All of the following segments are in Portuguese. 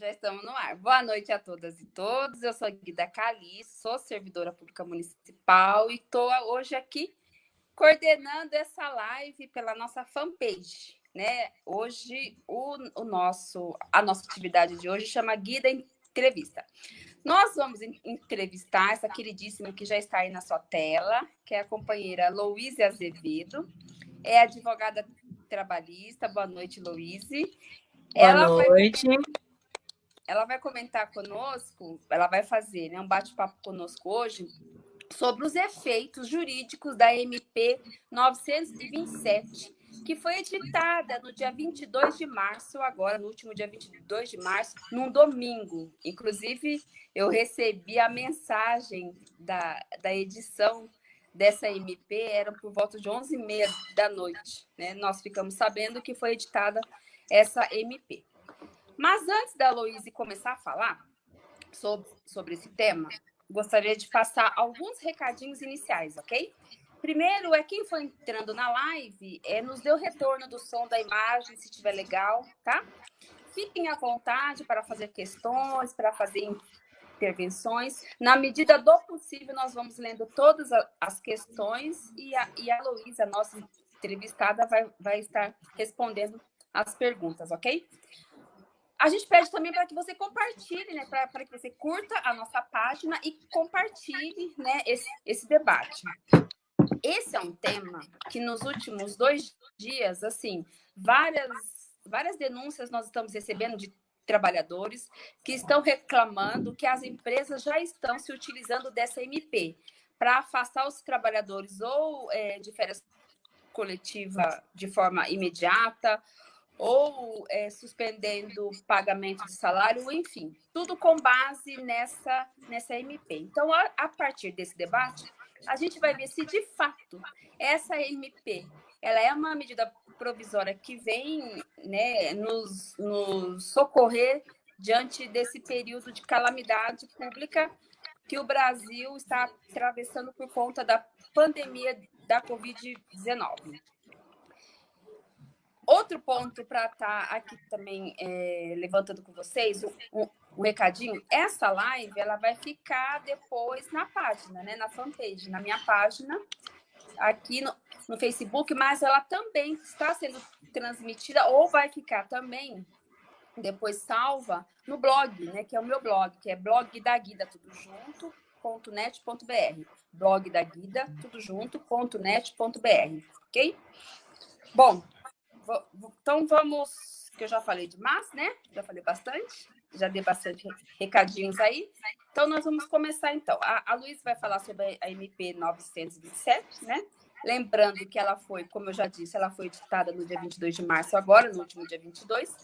Já estamos no ar. Boa noite a todas e todos. Eu sou a Guida Cali, sou servidora pública municipal e estou hoje aqui coordenando essa live pela nossa fanpage. Né? Hoje, o, o nosso, a nossa atividade de hoje chama Guida Entrevista. Nós vamos entrevistar essa queridíssima que já está aí na sua tela, que é a companheira Louise Azevedo, é advogada trabalhista. Boa noite, Louise. Boa ela noite. Vai, ela vai comentar conosco, ela vai fazer né, um bate-papo conosco hoje sobre os efeitos jurídicos da MP 927, que foi editada no dia 22 de março, agora no último dia 22 de março, num domingo. Inclusive, eu recebi a mensagem da, da edição dessa MP, era por volta de 11h30 da noite. Né? Nós ficamos sabendo que foi editada essa MP. Mas antes da Louise começar a falar sobre, sobre esse tema, gostaria de passar alguns recadinhos iniciais, ok? Primeiro é quem foi entrando na live, é, nos deu retorno do som da imagem, se estiver legal, tá? Fiquem à vontade para fazer questões, para fazer intervenções. Na medida do possível, nós vamos lendo todas as questões e a, e a Luísa, nossa entrevistada, vai, vai estar respondendo as perguntas, ok? A gente pede também para que você compartilhe, né? Para que você curta a nossa página e compartilhe né, esse, esse debate. Esse é um tema que nos últimos dois dias, assim, várias, várias denúncias nós estamos recebendo de trabalhadores que estão reclamando que as empresas já estão se utilizando dessa MP para afastar os trabalhadores ou é, de férias coletiva de forma imediata ou é, suspendendo pagamento de salário, enfim, tudo com base nessa, nessa MP. Então, a, a, partir desse debate, a gente vai ver se, de fato, essa MP ela é uma medida provisória que vem né, nos, nos socorrer diante desse período de calamidade pública que o Brasil está atravessando por conta da pandemia da Covid-19. Outro ponto para estar tá aqui também é, levantando com vocês, o, recadinho, essa live ela vai ficar depois na página, né, na fanpage, na minha página, aqui no, no Facebook, mas ela também está sendo transmitida ou vai ficar também depois salva no blog, né, que é o meu blog, que é blog da Guida, tudo junto, ponto net, ponto br. Blog da Guida, tudo junto, ponto net, ponto br, ok? Bom, então vamos, que eu já falei demais, né? Já falei bastante, já dei bastante recadinhos aí. Então nós vamos começar então. A, a Luiz vai falar sobre a MP 927, né? Lembrando que ela foi, como eu já disse, ela foi editada no dia 22 de março, agora, no último dia 22.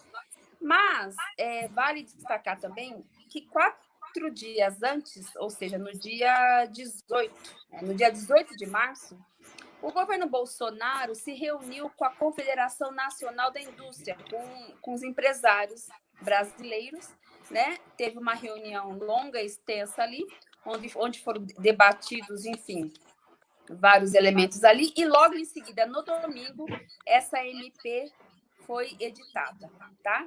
Mas é, vale destacar também que quatro dias antes, ou seja, no dia 18, né? no dia 18 de março, o governo Bolsonaro se reuniu com a Confederação Nacional da Indústria, com, com os empresários brasileiros, né? Teve uma reunião longa extensa ali, onde, onde foram debatidos, enfim, vários elementos ali, e logo em seguida, no domingo, essa MP foi editada, tá?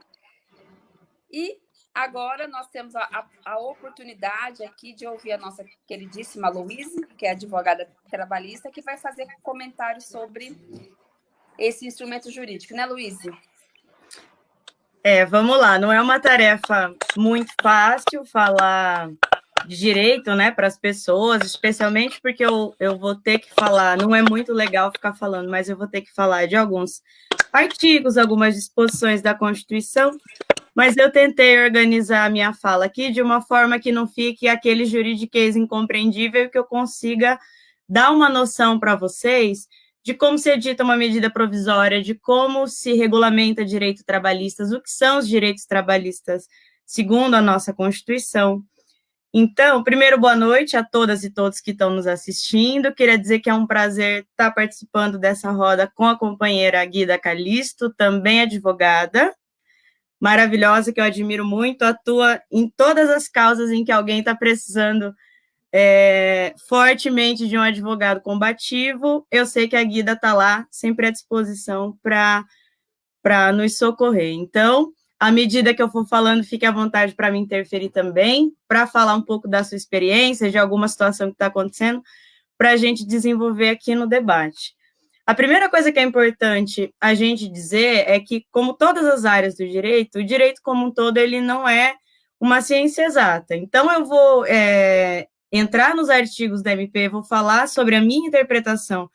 E Agora nós temos a, a, a, oportunidade aqui de ouvir a nossa queridíssima Louise, que é advogada trabalhista, que vai fazer comentários sobre esse instrumento jurídico, né, Louise? É, vamos lá, não é uma tarefa muito fácil falar de direito, né, para as pessoas, especialmente porque eu, eu vou ter que falar, não é muito legal ficar falando, mas eu vou ter que falar de alguns artigos, algumas disposições da Constituição, mas eu tentei organizar a minha fala aqui de uma forma que não fique aquele juridiquês incompreendível que eu consiga dar uma noção para vocês de como se edita uma medida provisória, de como se regulamenta direito trabalhistas, o que são os direitos trabalhistas segundo a nossa Constituição. Então, primeiro, boa noite a todas e todos que estão nos assistindo. Queria dizer que é um prazer estar participando dessa roda com a companheira Guida Calisto, também advogada, maravilhosa, que eu admiro muito, atua em todas as causas em que alguém está precisando é, fortemente de um advogado combativo. Eu sei que a Guida está lá, sempre à disposição para nos socorrer. Então, à medida que eu for falando, fique à vontade para me interferir também, para falar um pouco da sua experiência, de alguma situação que está acontecendo, para a gente desenvolver aqui no debate. A primeira coisa que é importante a gente dizer é que, como todas as áreas do direito, o direito como um todo, ele não é uma ciência exata. Então, eu vou é, entrar nos artigos da MP, vou falar sobre a minha interpretação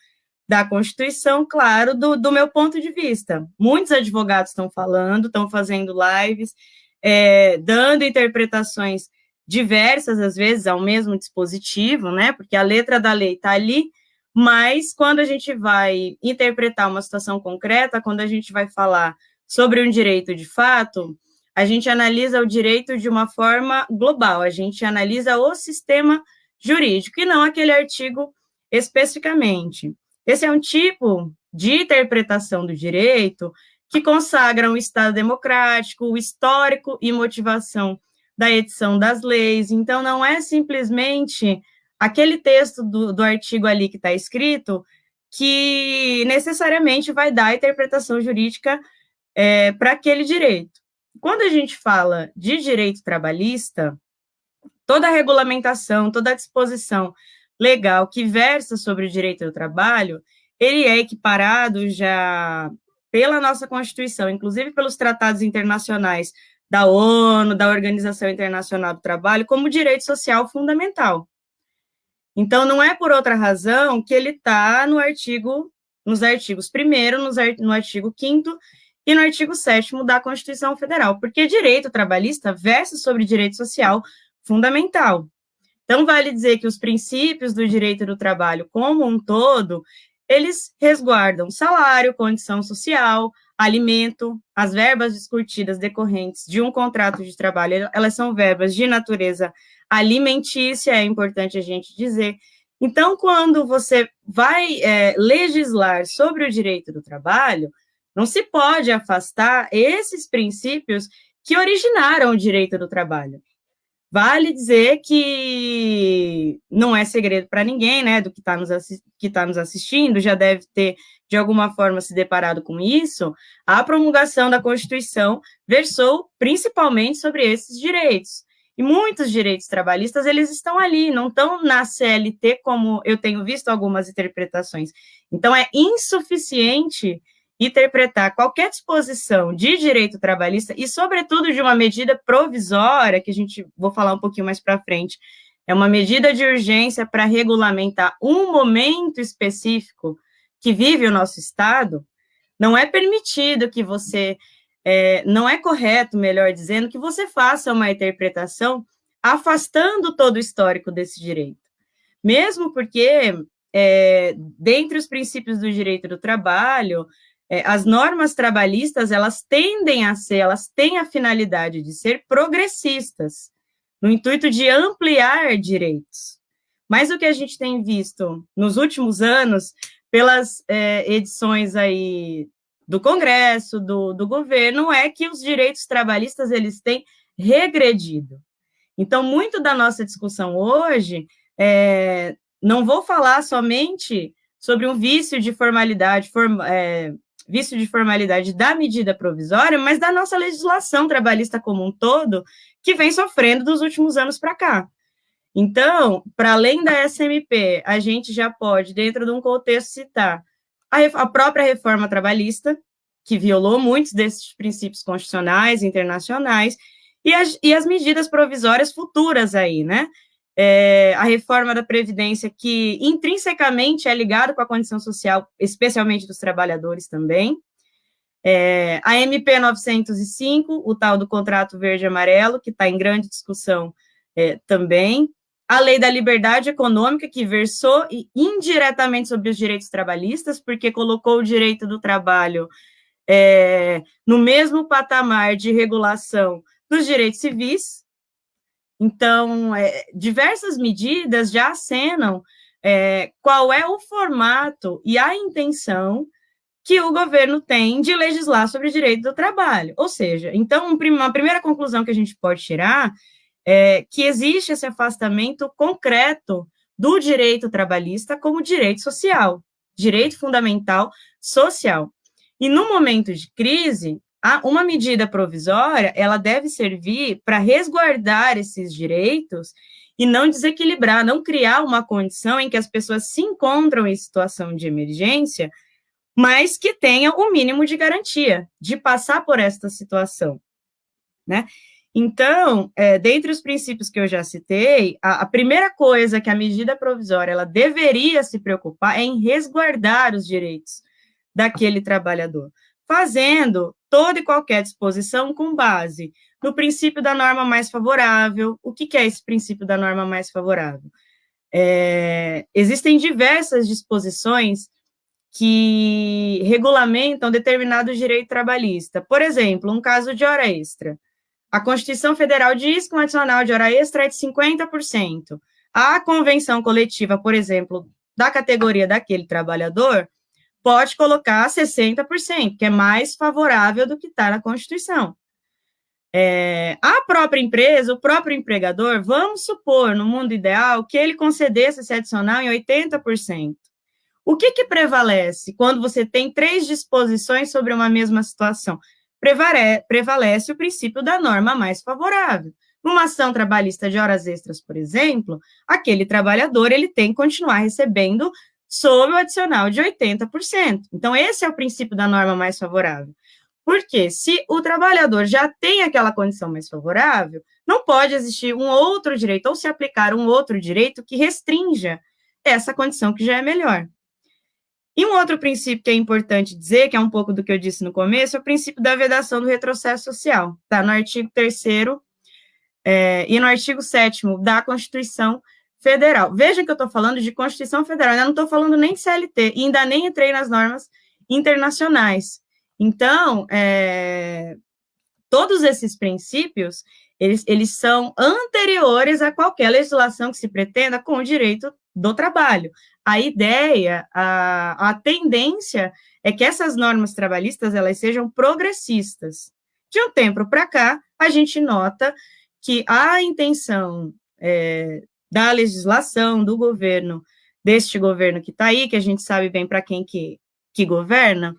da Constituição, claro, do, do meu ponto de vista. Muitos advogados estão falando, estão fazendo lives, é, dando interpretações diversas, às vezes, ao mesmo dispositivo, né? Porque a letra da lei está ali, mas quando a gente vai interpretar uma situação concreta, quando a gente vai falar sobre um direito de fato, a gente analisa o direito de uma forma global, a gente analisa o sistema jurídico e não aquele artigo especificamente. Esse é um tipo de interpretação do direito que consagra um Estado democrático, o histórico e motivação da edição das leis. Então, não é simplesmente aquele texto do, do artigo ali que está escrito que necessariamente vai dar a interpretação jurídica é, para aquele direito. Quando a gente fala de direito trabalhista, toda a regulamentação, toda a disposição legal que versa sobre o direito do trabalho, ele é equiparado já pela nossa Constituição, inclusive pelos tratados internacionais da ONU, da Organização Internacional do Trabalho, como direito social fundamental. Então, não é por outra razão que ele está no artigo, nos artigos 1 no artigo 5 e no artigo 7 da Constituição Federal, porque direito trabalhista versa sobre direito social fundamental. Então, vale dizer que os princípios do direito do trabalho como um todo, eles resguardam salário, condição social, alimento, as verbas discutidas decorrentes de um contrato de trabalho, elas são verbas de natureza alimentícia, é importante a gente dizer. Então, quando você vai é, legislar sobre o direito do trabalho, não se pode afastar esses princípios que originaram o direito do trabalho. Vale dizer que não é segredo para ninguém, né, do que está nos, que tá nos assistindo, já deve ter, de alguma forma, se deparado com isso, a promulgação da Constituição versou principalmente sobre esses direitos. E muitos direitos trabalhistas, eles estão ali, não estão na CLT, como eu tenho visto algumas interpretações. Então, é insuficiente interpretar qualquer disposição de direito trabalhista e, sobretudo, de uma medida provisória, que a gente vou falar um pouquinho mais para frente, é uma medida de urgência para regulamentar um momento específico que vive o nosso Estado, não é permitido que você, é, não é correto, melhor dizendo, que você faça uma interpretação afastando todo o histórico desse direito. Mesmo porque, é, dentre os princípios do direito do trabalho, as normas trabalhistas, elas tendem a ser, elas têm a finalidade de ser progressistas, no intuito de ampliar direitos. Mas o que a gente tem visto nos últimos anos, pelas é, edições aí do Congresso, do, do governo, é que os direitos trabalhistas, eles têm regredido. Então, muito da nossa discussão hoje, é, não vou falar somente sobre um vício de formalidade, form, é, vício de formalidade da medida provisória, mas da nossa legislação trabalhista como um todo, que vem sofrendo dos últimos anos para cá. Então, para além da SMP, a gente já pode, dentro de um contexto, citar a, a própria reforma trabalhista, que violou muitos desses princípios constitucionais internacionais, e as, e as medidas provisórias futuras aí, né? É, a reforma da Previdência, que intrinsecamente é ligado com a condição social, especialmente dos trabalhadores também, é, a MP 905, o tal do contrato verde-amarelo, que está em grande discussão é, também, a lei da liberdade econômica, que versou indiretamente sobre os direitos trabalhistas, porque colocou o direito do trabalho é, no mesmo patamar de regulação dos direitos civis, então, é, diversas medidas já acenam é, qual é o formato e a intenção que o governo tem de legislar sobre o direito do trabalho. Ou seja, então, uma primeira conclusão que a gente pode tirar é que existe esse afastamento concreto do direito trabalhista como direito social, direito fundamental social. E no momento de crise, uma medida provisória, ela deve servir para resguardar esses direitos e não desequilibrar, não criar uma condição em que as pessoas se encontram em situação de emergência, mas que tenha o mínimo de garantia de passar por esta situação, né? Então, é, dentre os princípios que eu já citei, a, a, primeira coisa que a medida provisória ela deveria se preocupar é em resguardar os direitos daquele trabalhador, fazendo toda e qualquer disposição com base no princípio da norma mais favorável. O que, que é esse princípio da norma mais favorável? É, existem diversas disposições que regulamentam determinado direito trabalhista. Por exemplo, um caso de hora extra. A Constituição Federal diz que um adicional de hora extra é de 50%. A convenção coletiva, por exemplo, da categoria daquele trabalhador, pode colocar 60%, que é mais favorável do que está na Constituição. É, a própria empresa, o próprio empregador, vamos supor, no mundo ideal, que ele concedesse esse adicional em 80%. O que, que prevalece quando você tem três disposições sobre uma mesma situação? Prevale, prevalece o princípio da norma mais favorável. Numa ação trabalhista de horas extras, por exemplo, aquele trabalhador ele tem que continuar recebendo sob o adicional de 80%. Então, esse é o princípio da norma mais favorável. Porque se o trabalhador já tem aquela condição mais favorável, não pode existir um outro direito ou se aplicar um outro direito que restrinja essa condição que já é melhor. E um outro princípio que é importante dizer, que é um pouco do que eu disse no começo, é o princípio da vedação do retrocesso social. Está no artigo 3 é, e no artigo 7 da Constituição federal. Veja que eu estou falando de Constituição Federal, ainda não estou falando nem CLT, e ainda nem entrei nas normas internacionais. Então, é, todos esses princípios, eles, eles são anteriores a qualquer legislação que se pretenda com o direito do trabalho. A ideia, a, a tendência é que essas normas trabalhistas, elas sejam progressistas. De um tempo para cá, a gente nota que a intenção é, da legislação, do governo, deste governo que está aí, que a gente sabe bem para quem que, que governa,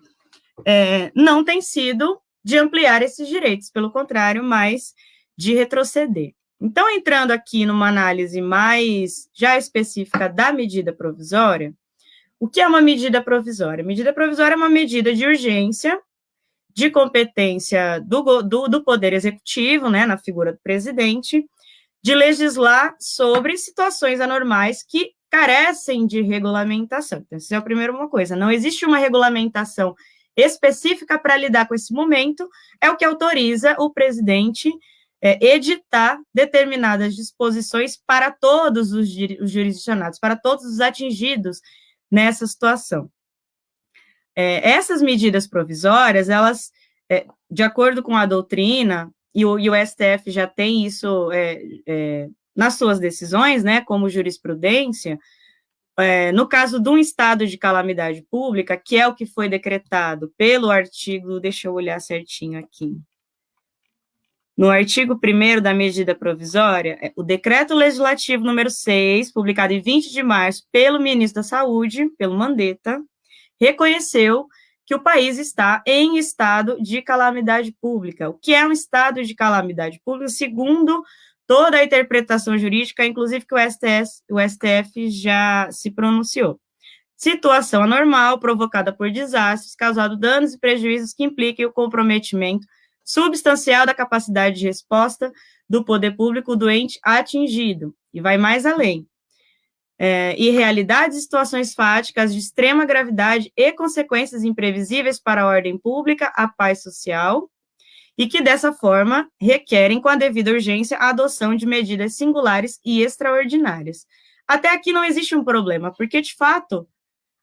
é, não tem sido de ampliar esses direitos, pelo contrário, mais de retroceder. Então, entrando aqui numa análise mais já específica da medida provisória, o que é uma medida provisória? Medida provisória é uma medida de urgência, de competência do, do, do Poder Executivo, né, na figura do presidente, de legislar sobre situações anormais que carecem de regulamentação. Então, essa é a primeira uma coisa. Não existe uma regulamentação específica para lidar com esse momento, é o que autoriza o presidente é, editar determinadas disposições para todos os, os, jurisdicionados, para todos os atingidos nessa situação. É, essas medidas provisórias, elas, é, de acordo com a doutrina, e o, e o STF já tem isso é, é, nas suas decisões, né, como jurisprudência, é, no caso de um estado de calamidade pública, que é o que foi decretado pelo artigo, deixa eu olhar certinho aqui, no artigo 1 da medida provisória, é, o decreto legislativo número 6, publicado em 20 de março pelo ministro da Saúde, pelo Mandetta, reconheceu que o país está em estado de calamidade pública. O que é um estado de calamidade pública, segundo toda a interpretação jurídica, inclusive que o STF, o STF já se pronunciou. Situação anormal provocada por desastres, causado danos e prejuízos que impliquem o comprometimento substancial da capacidade de resposta do poder público doente atingido, e vai mais além é, e realidades e situações fáticas de extrema gravidade e consequências imprevisíveis para a ordem pública, a paz social, e que, dessa forma, requerem, com a devida urgência, a adoção de medidas singulares e extraordinárias. Até aqui não existe um problema, porque, de fato,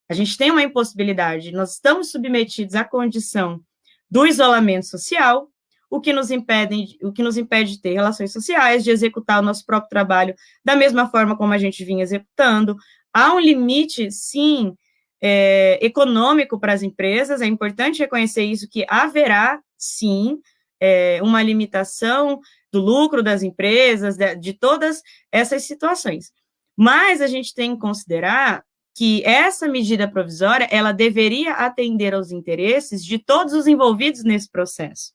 a gente tem uma impossibilidade, nós estamos submetidos à condição do isolamento social, o que nos impede, o que nos impede de ter relações sociais, de executar o nosso próprio trabalho da mesma forma como a gente vinha executando. Há um limite, sim, é, econômico para as empresas, é importante reconhecer isso, que haverá, sim, é, uma limitação do lucro das empresas, de, de todas essas situações. Mas a gente tem que considerar que essa medida provisória, ela deveria atender aos interesses de todos os envolvidos nesse processo.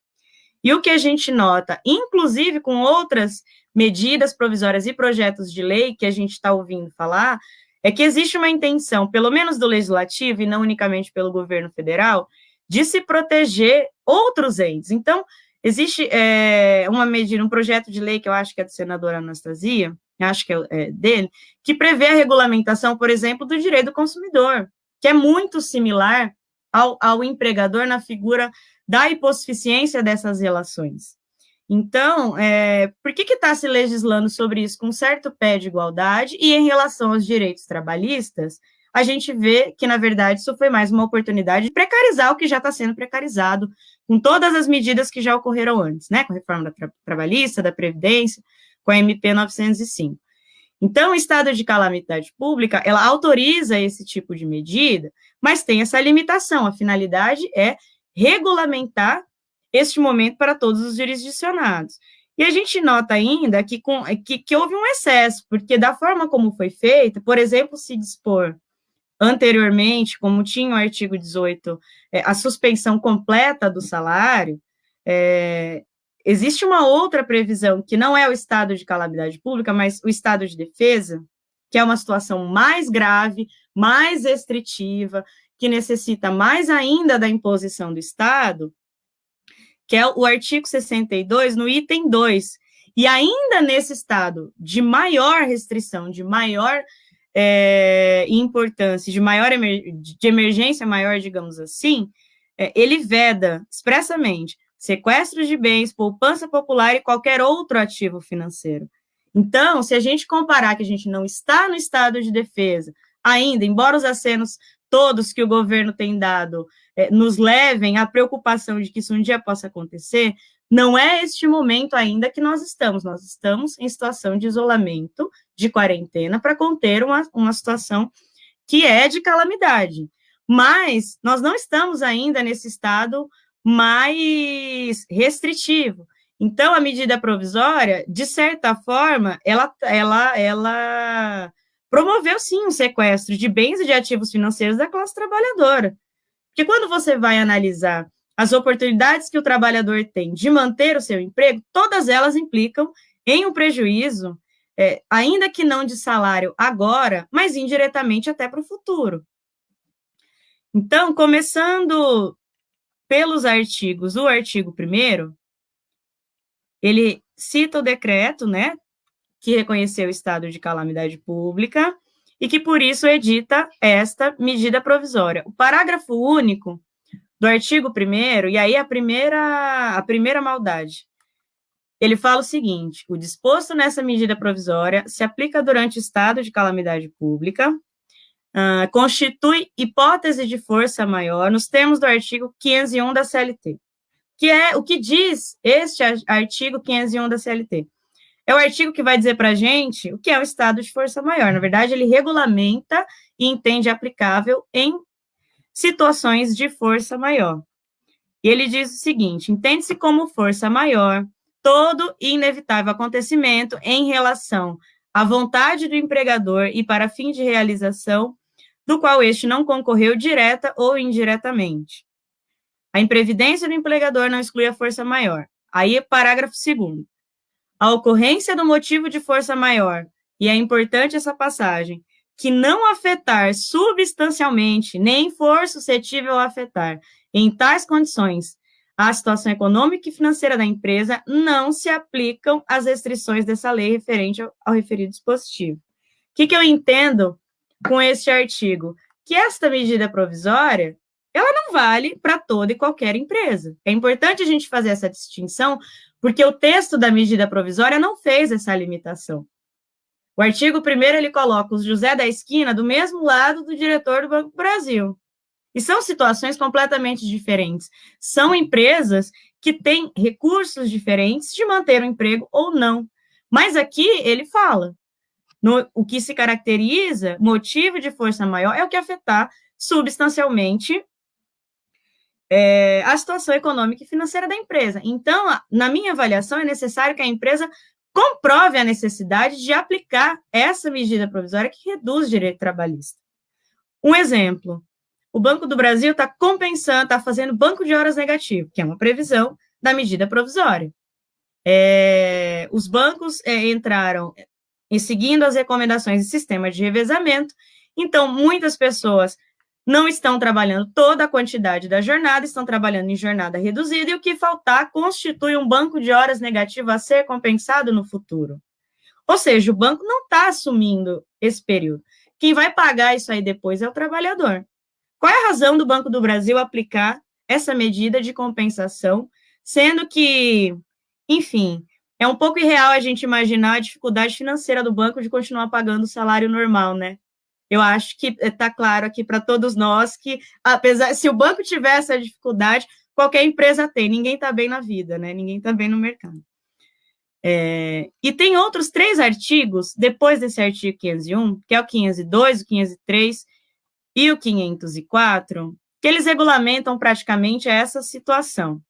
E o que a gente nota, inclusive com outras medidas provisórias e projetos de lei que a gente está ouvindo falar, é que existe uma intenção, pelo menos do legislativo, e não unicamente pelo governo federal, de se proteger outros entes. Então, existe é, uma medida, um projeto de lei que eu acho que é do senador Anastasia, acho que é, é dele, que prevê a regulamentação, por exemplo, do direito do consumidor, que é muito similar ao, ao empregador na figura da hipossuficiência dessas relações. Então, é, por que está se legislando sobre isso com certo pé de igualdade e em relação aos direitos trabalhistas, a gente vê que, na verdade, isso foi mais uma oportunidade de precarizar o que já está sendo precarizado, com todas as medidas que já ocorreram antes, né? Com a reforma da tra trabalhista, da Previdência, com a MP 905. Então, o estado de calamidade pública, ela autoriza esse tipo de medida, mas tem essa limitação, a finalidade é regulamentar este momento para todos os jurisdicionados. E a gente nota ainda que, com, que, que houve um excesso, porque da forma como foi feita, por exemplo, se dispor anteriormente, como tinha o artigo 18, é, a suspensão completa do salário, é, existe uma outra previsão, que não é o estado de calamidade pública, mas o estado de defesa, que é uma situação mais grave, mais restritiva, que necessita mais ainda da imposição do Estado, que é o artigo 62, no item 2. E ainda nesse estado de maior restrição, de maior é, importância, de maior emer de emergência maior, digamos assim, é, ele veda expressamente sequestros de bens, poupança popular e qualquer outro ativo financeiro. Então, se a gente comparar que a gente não está no estado de defesa, ainda, embora os acenos todos que o governo tem dado é, nos levem à preocupação de que isso um dia possa acontecer, não é este momento ainda que nós estamos. Nós estamos em situação de isolamento, de quarentena, para conter uma, uma situação que é de calamidade. Mas nós não estamos ainda nesse estado mais restritivo. Então, a medida provisória, de certa forma, ela, ela, ela promoveu, sim, um sequestro de bens e de ativos financeiros da classe trabalhadora. Porque quando você vai analisar as oportunidades que o trabalhador tem de manter o seu emprego, todas elas implicam em um prejuízo, é, ainda que não de salário agora, mas indiretamente até para o futuro. Então, começando pelos artigos, o artigo 1 ele cita o decreto, né, que reconheceu o estado de calamidade pública, e que, por isso, edita esta medida provisória. O parágrafo único do artigo 1 e aí a primeira, a primeira maldade, ele fala o seguinte, o disposto nessa medida provisória se aplica durante o estado de calamidade pública, uh, constitui hipótese de força maior nos termos do artigo 501 da CLT, que é o que diz este artigo 501 da CLT é o artigo que vai dizer para a gente o que é o estado de força maior. Na verdade, ele regulamenta e entende aplicável em situações de força maior. E ele diz o seguinte: entende-se como força maior todo inevitável acontecimento em relação à vontade do empregador e para fim de realização do qual este não concorreu direta ou indiretamente. A imprevidência do empregador não exclui a força maior. Aí, parágrafo segundo a ocorrência do motivo de força maior, e é importante essa passagem, que não afetar substancialmente, nem for suscetível a afetar, em tais condições, a situação econômica e financeira da empresa, não se aplicam as restrições dessa lei referente ao, ao referido dispositivo. O que, que eu entendo com este artigo? Que esta medida provisória, ela não vale para toda e qualquer empresa. É importante a gente fazer essa distinção, porque o texto da medida provisória não fez essa limitação. O artigo 1 ele coloca o José da Esquina do mesmo lado do diretor do Banco do Brasil. E são situações completamente diferentes. São empresas que têm recursos diferentes de manter o emprego ou não. Mas aqui ele fala, no, o que se caracteriza, motivo de força maior, é o que afetar substancialmente é, a situação econômica e financeira da empresa. Então, na minha avaliação, é necessário que a empresa comprove a necessidade de aplicar essa medida provisória que reduz o direito trabalhista. Um exemplo, o Banco do Brasil está compensando, está fazendo banco de horas negativo, que é uma previsão da medida provisória. É, os bancos é, entraram seguindo as recomendações do sistema de revezamento, então muitas pessoas não estão trabalhando toda a quantidade da jornada, estão trabalhando em jornada reduzida, e o que faltar constitui um banco de horas negativo a ser compensado no futuro. Ou seja, o banco não está assumindo esse período. Quem vai pagar isso aí depois é o trabalhador. Qual é a razão do Banco do Brasil aplicar essa medida de compensação, sendo que, enfim, é um pouco irreal a gente imaginar a dificuldade financeira do banco de continuar pagando o salário normal, né? Eu acho que está claro aqui para todos nós que, apesar, se o banco tiver essa dificuldade, qualquer empresa tem, ninguém está bem na vida, né? Ninguém está bem no mercado. É, e tem outros três artigos, depois desse artigo 501, que é o 502, o 503 e o 504, que eles regulamentam praticamente essa situação,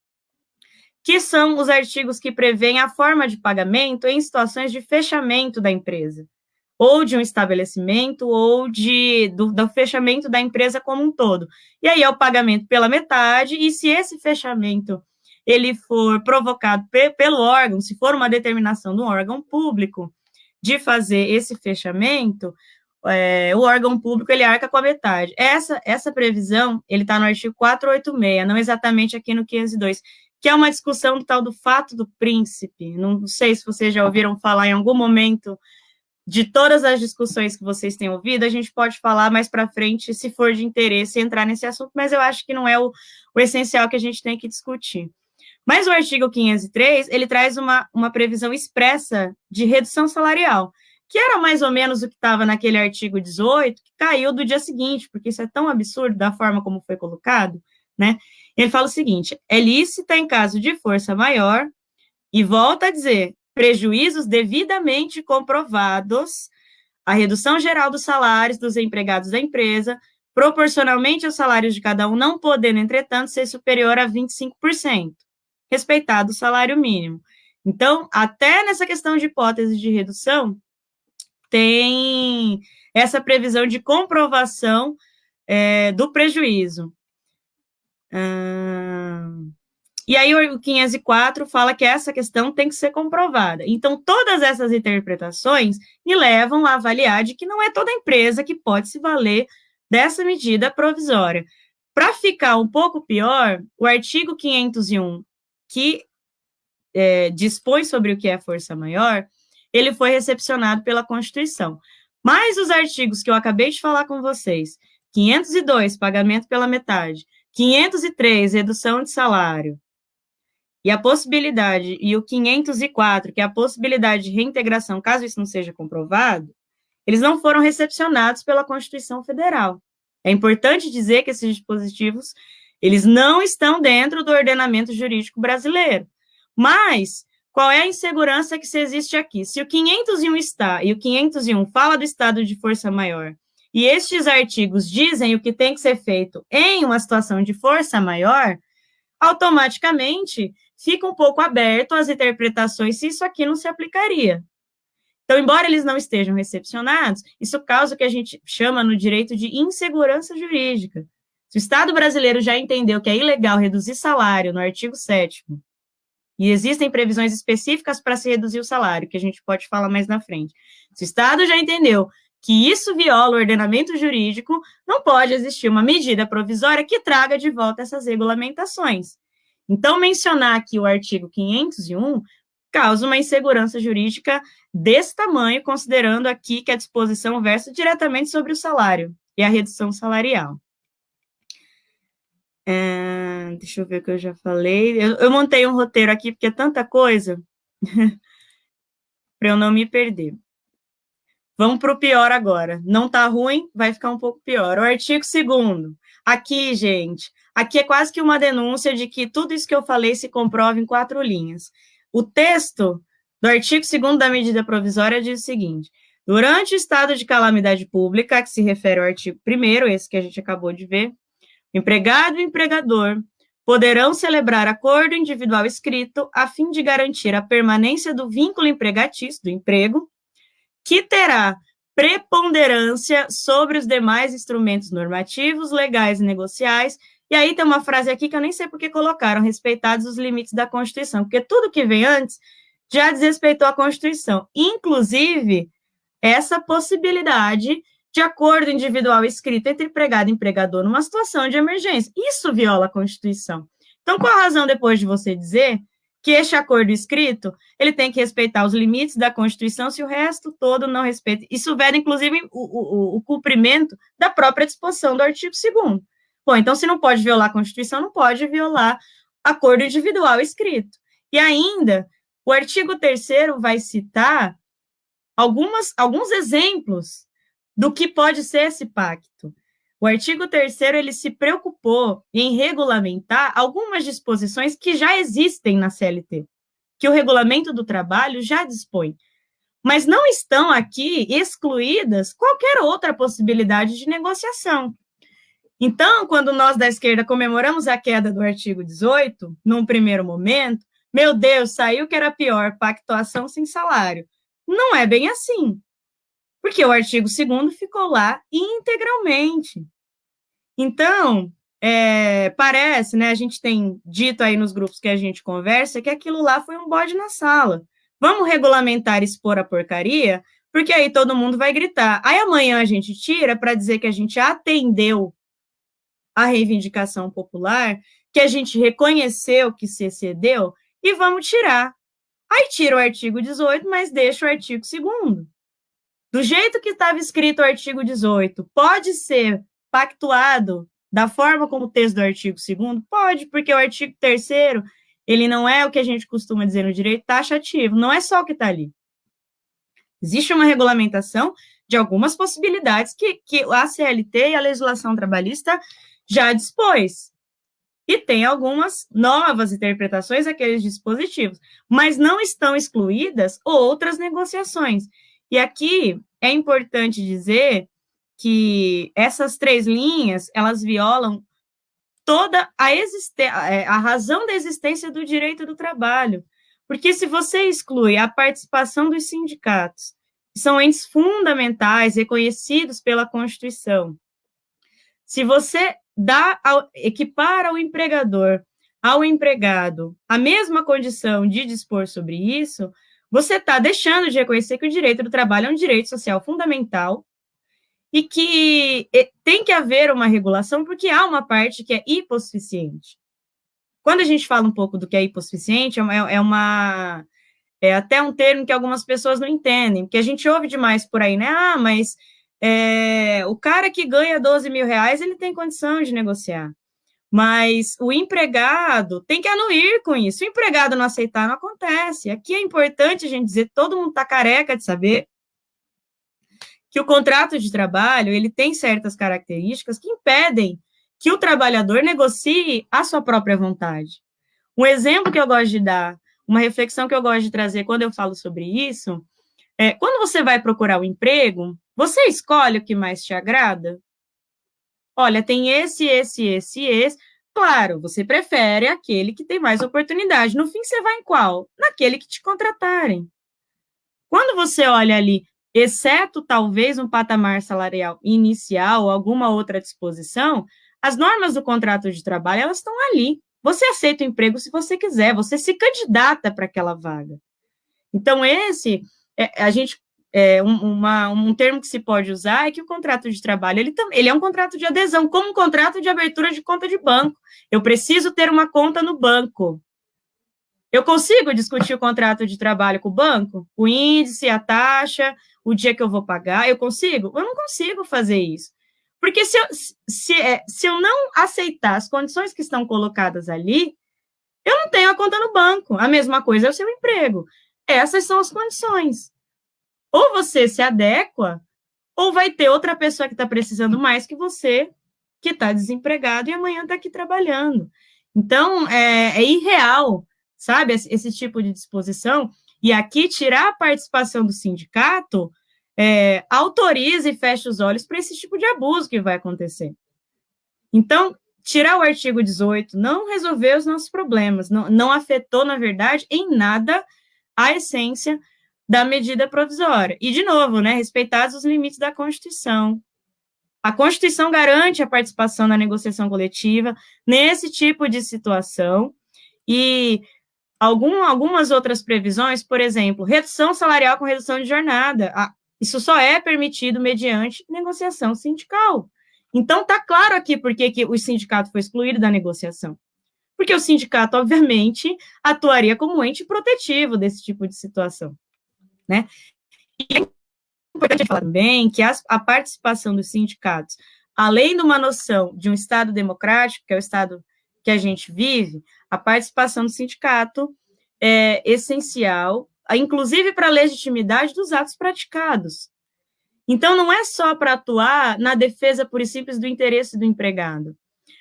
que são os artigos que prevêem a forma de pagamento em situações de fechamento da empresa, ou de um estabelecimento, ou de, do, do fechamento da empresa como um todo. E aí é o pagamento pela metade, e se esse fechamento ele for provocado pe pelo órgão, se for uma determinação do órgão público de fazer esse fechamento, é, o órgão público ele arca com a metade. Essa, essa previsão, ele está no artigo 486, não exatamente aqui no 502, que é uma discussão do tal do fato do príncipe. Não sei se vocês já ouviram falar em algum momento de todas as discussões que vocês têm ouvido, a gente pode falar mais para frente, se for de interesse, entrar nesse assunto, mas eu acho que não é o, o essencial que a gente tem que discutir. Mas o artigo 503, ele traz uma, uma previsão expressa de redução salarial que era mais ou menos o que estava naquele artigo 18, que caiu do dia seguinte, porque isso é tão absurdo da forma como foi colocado, né? Ele fala o seguinte: é lícita em caso de força maior, e volta a dizer, prejuízos devidamente comprovados, a redução geral dos salários dos empregados da empresa, proporcionalmente aos salários de cada um, não podendo, entretanto, ser superior a 25%, respeitado o salário mínimo. Então, até nessa questão de hipótese de redução, tem essa previsão de comprovação é, do prejuízo. E aí o 504 fala que essa questão tem que ser comprovada. Então, todas essas interpretações me levam a avaliar de que não é toda empresa que pode se valer dessa medida provisória. Para ficar um pouco pior, o artigo 501, que é, dispõe sobre o que é força maior, ele foi recepcionado pela Constituição. Mas os artigos que eu acabei de falar com vocês, 502, pagamento pela metade, 503, redução de salário, e a possibilidade, e o 504, que é a possibilidade de reintegração, caso isso não seja comprovado, eles não foram recepcionados pela Constituição Federal. É importante dizer que esses dispositivos, eles não estão dentro do ordenamento jurídico brasileiro. Mas qual é a insegurança que se existe aqui? Se o 501 está e o 501 fala do estado de força maior, e estes artigos dizem o que tem que ser feito em uma situação de força maior, automaticamente fica um pouco aberto às interpretações se isso aqui não se aplicaria. Então, embora eles não estejam recepcionados, isso causa o que a gente chama no direito de insegurança jurídica. Se o Estado brasileiro já entendeu que é ilegal reduzir salário no artigo 7 e existem previsões específicas para se reduzir o salário, que a gente pode falar mais na frente. Se o Estado já entendeu que isso viola o ordenamento jurídico, não pode existir uma medida provisória que traga de volta essas regulamentações. Então, mencionar aqui o artigo 501 causa uma insegurança jurídica desse tamanho, considerando aqui que a disposição versa diretamente sobre o salário e a redução salarial. É, deixa eu ver o que eu já falei. Eu, eu montei um roteiro aqui, porque é tanta coisa, para eu não me perder. Vamos para o pior agora. Não está ruim, vai ficar um pouco pior. O artigo 2 Aqui, gente, aqui é quase que uma denúncia de que tudo isso que eu falei se comprova em quatro linhas. O texto do artigo 2 da medida provisória diz o seguinte: durante o estado de calamidade pública, que se refere ao artigo 1, esse que a gente acabou de ver, empregado e empregador poderão celebrar acordo individual escrito a fim de garantir a permanência do vínculo empregatício, do emprego, que terá preponderância sobre os demais instrumentos normativos, legais e negociais. E aí tem uma frase aqui que eu nem sei por que colocaram, respeitados os limites da Constituição, porque tudo que vem antes já desrespeitou a Constituição, inclusive essa possibilidade de acordo individual escrito entre empregado e empregador numa situação de emergência. Isso viola a Constituição. Então, qual a razão depois de você dizer que este acordo escrito, ele tem que respeitar os limites da Constituição se o resto todo não respeita. Isso veda, inclusive, o, o, o cumprimento da própria disposição do artigo 2 Bom, então, se não pode violar a Constituição, não pode violar acordo individual escrito. E ainda, o artigo 3 vai citar algumas, alguns exemplos do que pode ser esse pacto. O artigo 3 ele se preocupou em regulamentar algumas disposições que já existem na CLT, que o regulamento do trabalho já dispõe. Mas não estão aqui excluídas qualquer outra possibilidade de negociação. Então, quando nós da esquerda comemoramos a queda do artigo 18, num primeiro momento, meu Deus, saiu que era pior, pactuação sem salário. Não é bem assim porque o artigo 2 ficou lá integralmente. Então, é, parece, né, a gente tem dito aí nos grupos que a gente conversa, que aquilo lá foi um bode na sala. Vamos regulamentar expor a porcaria, porque aí todo mundo vai gritar. Aí amanhã a gente tira para dizer que a gente atendeu a reivindicação popular, que a gente reconheceu que se excedeu, e vamos tirar. Aí tira o artigo 18, mas deixa o artigo 2 do jeito que estava escrito o artigo 18, pode ser pactuado da forma como o texto do artigo 2 Pode, porque o artigo 3 ele não é o que a gente costuma dizer no direito taxativo, não é só o que está ali. Existe uma regulamentação de algumas possibilidades que, que a CLT e a legislação trabalhista já dispôs. E tem algumas novas interpretações daqueles dispositivos, mas não estão excluídas outras negociações. E aqui é importante dizer que essas três linhas, elas violam toda a, é, a razão da existência do direito do trabalho. Porque se você exclui a participação dos sindicatos, que são entes fundamentais, reconhecidos pela Constituição, se você dá ao, equipara ao empregador, ao empregado, a mesma condição de dispor sobre isso, você está deixando de reconhecer que o direito do trabalho é um direito social fundamental e que tem que haver uma regulação porque há uma parte que é hipossuficiente. Quando a gente fala um pouco do que é hipossuficiente, é uma, é uma é até um termo que algumas pessoas não entendem, porque a gente ouve demais por aí, né? Ah, mas é, o cara que ganha 12 mil reais, ele tem condição de negociar. Mas o empregado tem que anuir com isso. O empregado não aceitar, não acontece. Aqui é importante a gente dizer, todo mundo está careca de saber que o contrato de trabalho ele tem certas características que impedem que o trabalhador negocie a sua própria vontade. Um exemplo que eu gosto de dar, uma reflexão que eu gosto de trazer quando eu falo sobre isso, é quando você vai procurar um emprego, você escolhe o que mais te agrada? Olha, tem esse, esse, esse, esse. Claro, você prefere aquele que tem mais oportunidade. No fim, você vai em qual? Naquele que te contratarem. Quando você olha ali, exceto talvez um patamar salarial inicial ou alguma outra disposição, as normas do contrato de trabalho, elas estão ali. Você aceita o emprego se você quiser, você se candidata para aquela vaga. Então, esse, é, a gente é, um, uma, um termo que se pode usar é que o contrato de trabalho ele, ele é um contrato de adesão, como um contrato de abertura de conta de banco. Eu preciso ter uma conta no banco. Eu consigo discutir o contrato de trabalho com o banco? O índice, a taxa, o dia que eu vou pagar? Eu consigo? Eu não consigo fazer isso. Porque se eu, se, é, se eu não aceitar as condições que estão colocadas ali, eu não tenho a conta no banco. A mesma coisa é o seu emprego. Essas são as condições. Ou você se adequa, ou vai ter outra pessoa que está precisando mais que você, que está desempregado e amanhã está aqui trabalhando. Então, é, é irreal, sabe, esse, esse, tipo de disposição. E aqui, tirar a participação do sindicato é, autoriza e fecha os olhos para esse tipo de abuso que vai acontecer. Então, tirar o artigo 18 não resolveu os nossos problemas, não, não afetou, na verdade, em nada a essência da medida provisória. E, de novo, né, respeitados os limites da Constituição. A Constituição garante a participação na negociação coletiva nesse tipo de situação e algum, algumas outras previsões, por exemplo, redução salarial com redução de jornada. Isso só é permitido mediante negociação sindical. Então, está claro aqui por que o sindicato foi excluído da negociação. Porque o sindicato, obviamente, atuaria como ente protetivo desse tipo de situação. Né? E é importante falar também que a participação dos sindicatos, além de uma noção de um Estado democrático, que é o Estado que a gente vive, a participação do sindicato é essencial, inclusive para a legitimidade dos atos praticados. Então, não é só para atuar na defesa e simples do interesse do empregado.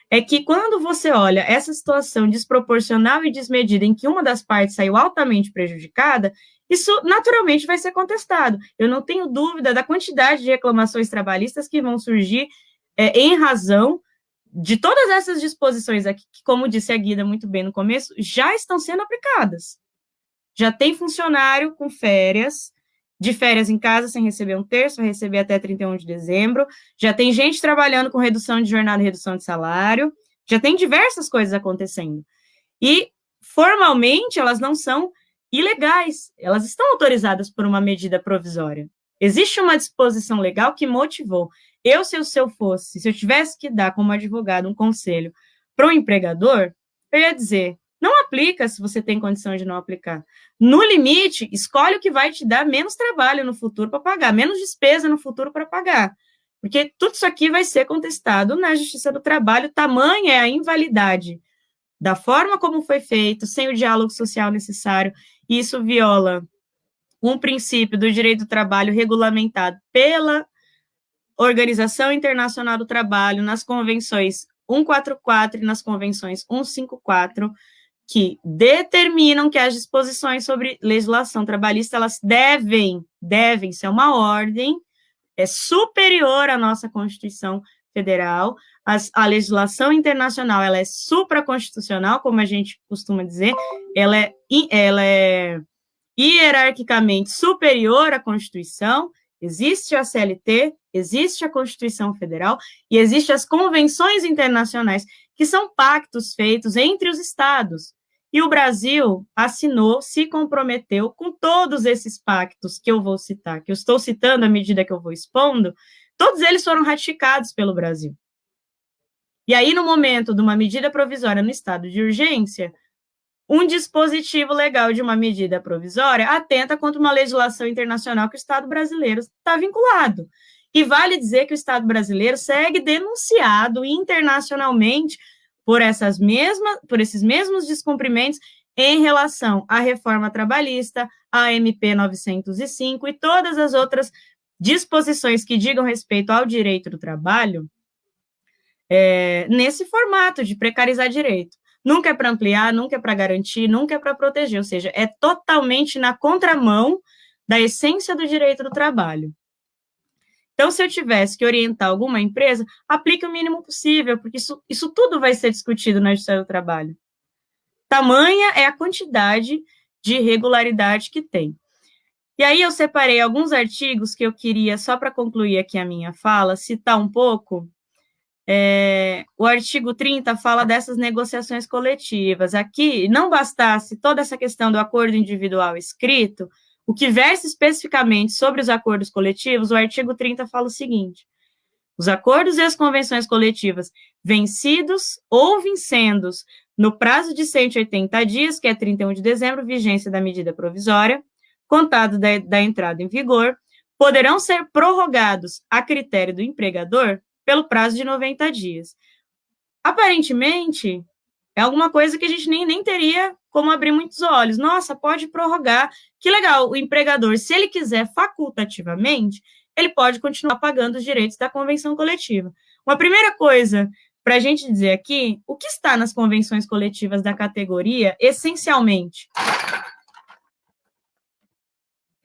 É que quando você olha essa situação desproporcional e desmedida em que uma das partes saiu altamente prejudicada, isso naturalmente vai ser contestado. Eu não tenho dúvida da quantidade de reclamações trabalhistas que vão surgir é, em razão de todas essas disposições aqui, que, como disse a Guida muito bem no começo, já estão sendo aplicadas. Já tem funcionário com férias, de férias em casa sem receber um terço, vai receber até 31 de dezembro. Já tem gente trabalhando com redução de jornada e redução de salário. Já tem diversas coisas acontecendo. E, formalmente, elas não são ilegais. Elas estão autorizadas por uma medida provisória. Existe uma disposição legal que motivou. Eu, se eu, se eu fosse, se eu tivesse que dar como advogado um conselho para o empregador, eu ia dizer, não aplica se você tem condição de não aplicar. No limite, escolhe o que vai te dar menos trabalho no futuro para pagar, menos despesa no futuro para pagar. Porque tudo isso aqui vai ser contestado na Justiça do Trabalho, tamanha é a invalidade da forma como foi feito, sem o diálogo social necessário, isso viola um princípio do direito do trabalho regulamentado pela Organização Internacional do Trabalho, nas convenções 144 e nas convenções 154, que determinam que as disposições sobre legislação trabalhista, elas devem, devem ser uma ordem, é superior à nossa Constituição Federal, As, a legislação internacional, ela é supraconstitucional, como a gente costuma dizer, ela é, ela é hierarquicamente superior à Constituição, existe a CLT, existe a Constituição Federal e existem as convenções internacionais, que são pactos feitos entre os estados. E o Brasil assinou, se comprometeu com todos esses pactos que eu vou citar, que eu estou citando à medida que eu vou expondo, todos eles foram ratificados pelo Brasil. E aí, no momento de uma medida provisória no estado de urgência, um dispositivo legal de uma medida provisória atenta contra uma legislação internacional que o Estado brasileiro está vinculado. E vale dizer que o Estado brasileiro segue denunciado internacionalmente por, essas mesmas, por esses mesmos descumprimentos em relação à reforma trabalhista, à MP 905 e todas as outras disposições que digam respeito ao direito do trabalho, é, nesse formato de precarizar direito. Nunca é para ampliar, nunca é para garantir, nunca é para proteger, ou seja, é totalmente na contramão da essência do direito do trabalho. Então, se eu tivesse que orientar alguma empresa, aplique o mínimo possível, porque isso, isso tudo vai ser discutido na Justiça do Trabalho. Tamanha é a quantidade de irregularidade que tem. E aí eu separei alguns artigos que eu queria, só para concluir aqui a minha fala, citar um pouco, é, o artigo 30 fala dessas negociações coletivas. Aqui, não bastasse toda essa questão do acordo individual escrito, o que versa especificamente sobre os acordos coletivos, o artigo 30 fala o seguinte: os acordos e as convenções coletivas vencidos ou vincendos no prazo de 180 dias, que é 31 de dezembro, vigência da medida provisória, contado da, da entrada em vigor, poderão ser prorrogados a critério do empregador pelo prazo de 90 dias. Aparentemente, é alguma coisa que a gente nem, nem teria como abrir muitos olhos. Nossa, pode prorrogar. Que legal, o empregador, se ele quiser facultativamente, ele pode continuar pagando os direitos da convenção coletiva. Uma primeira coisa para a gente dizer aqui, o que está nas convenções coletivas da categoria, essencialmente?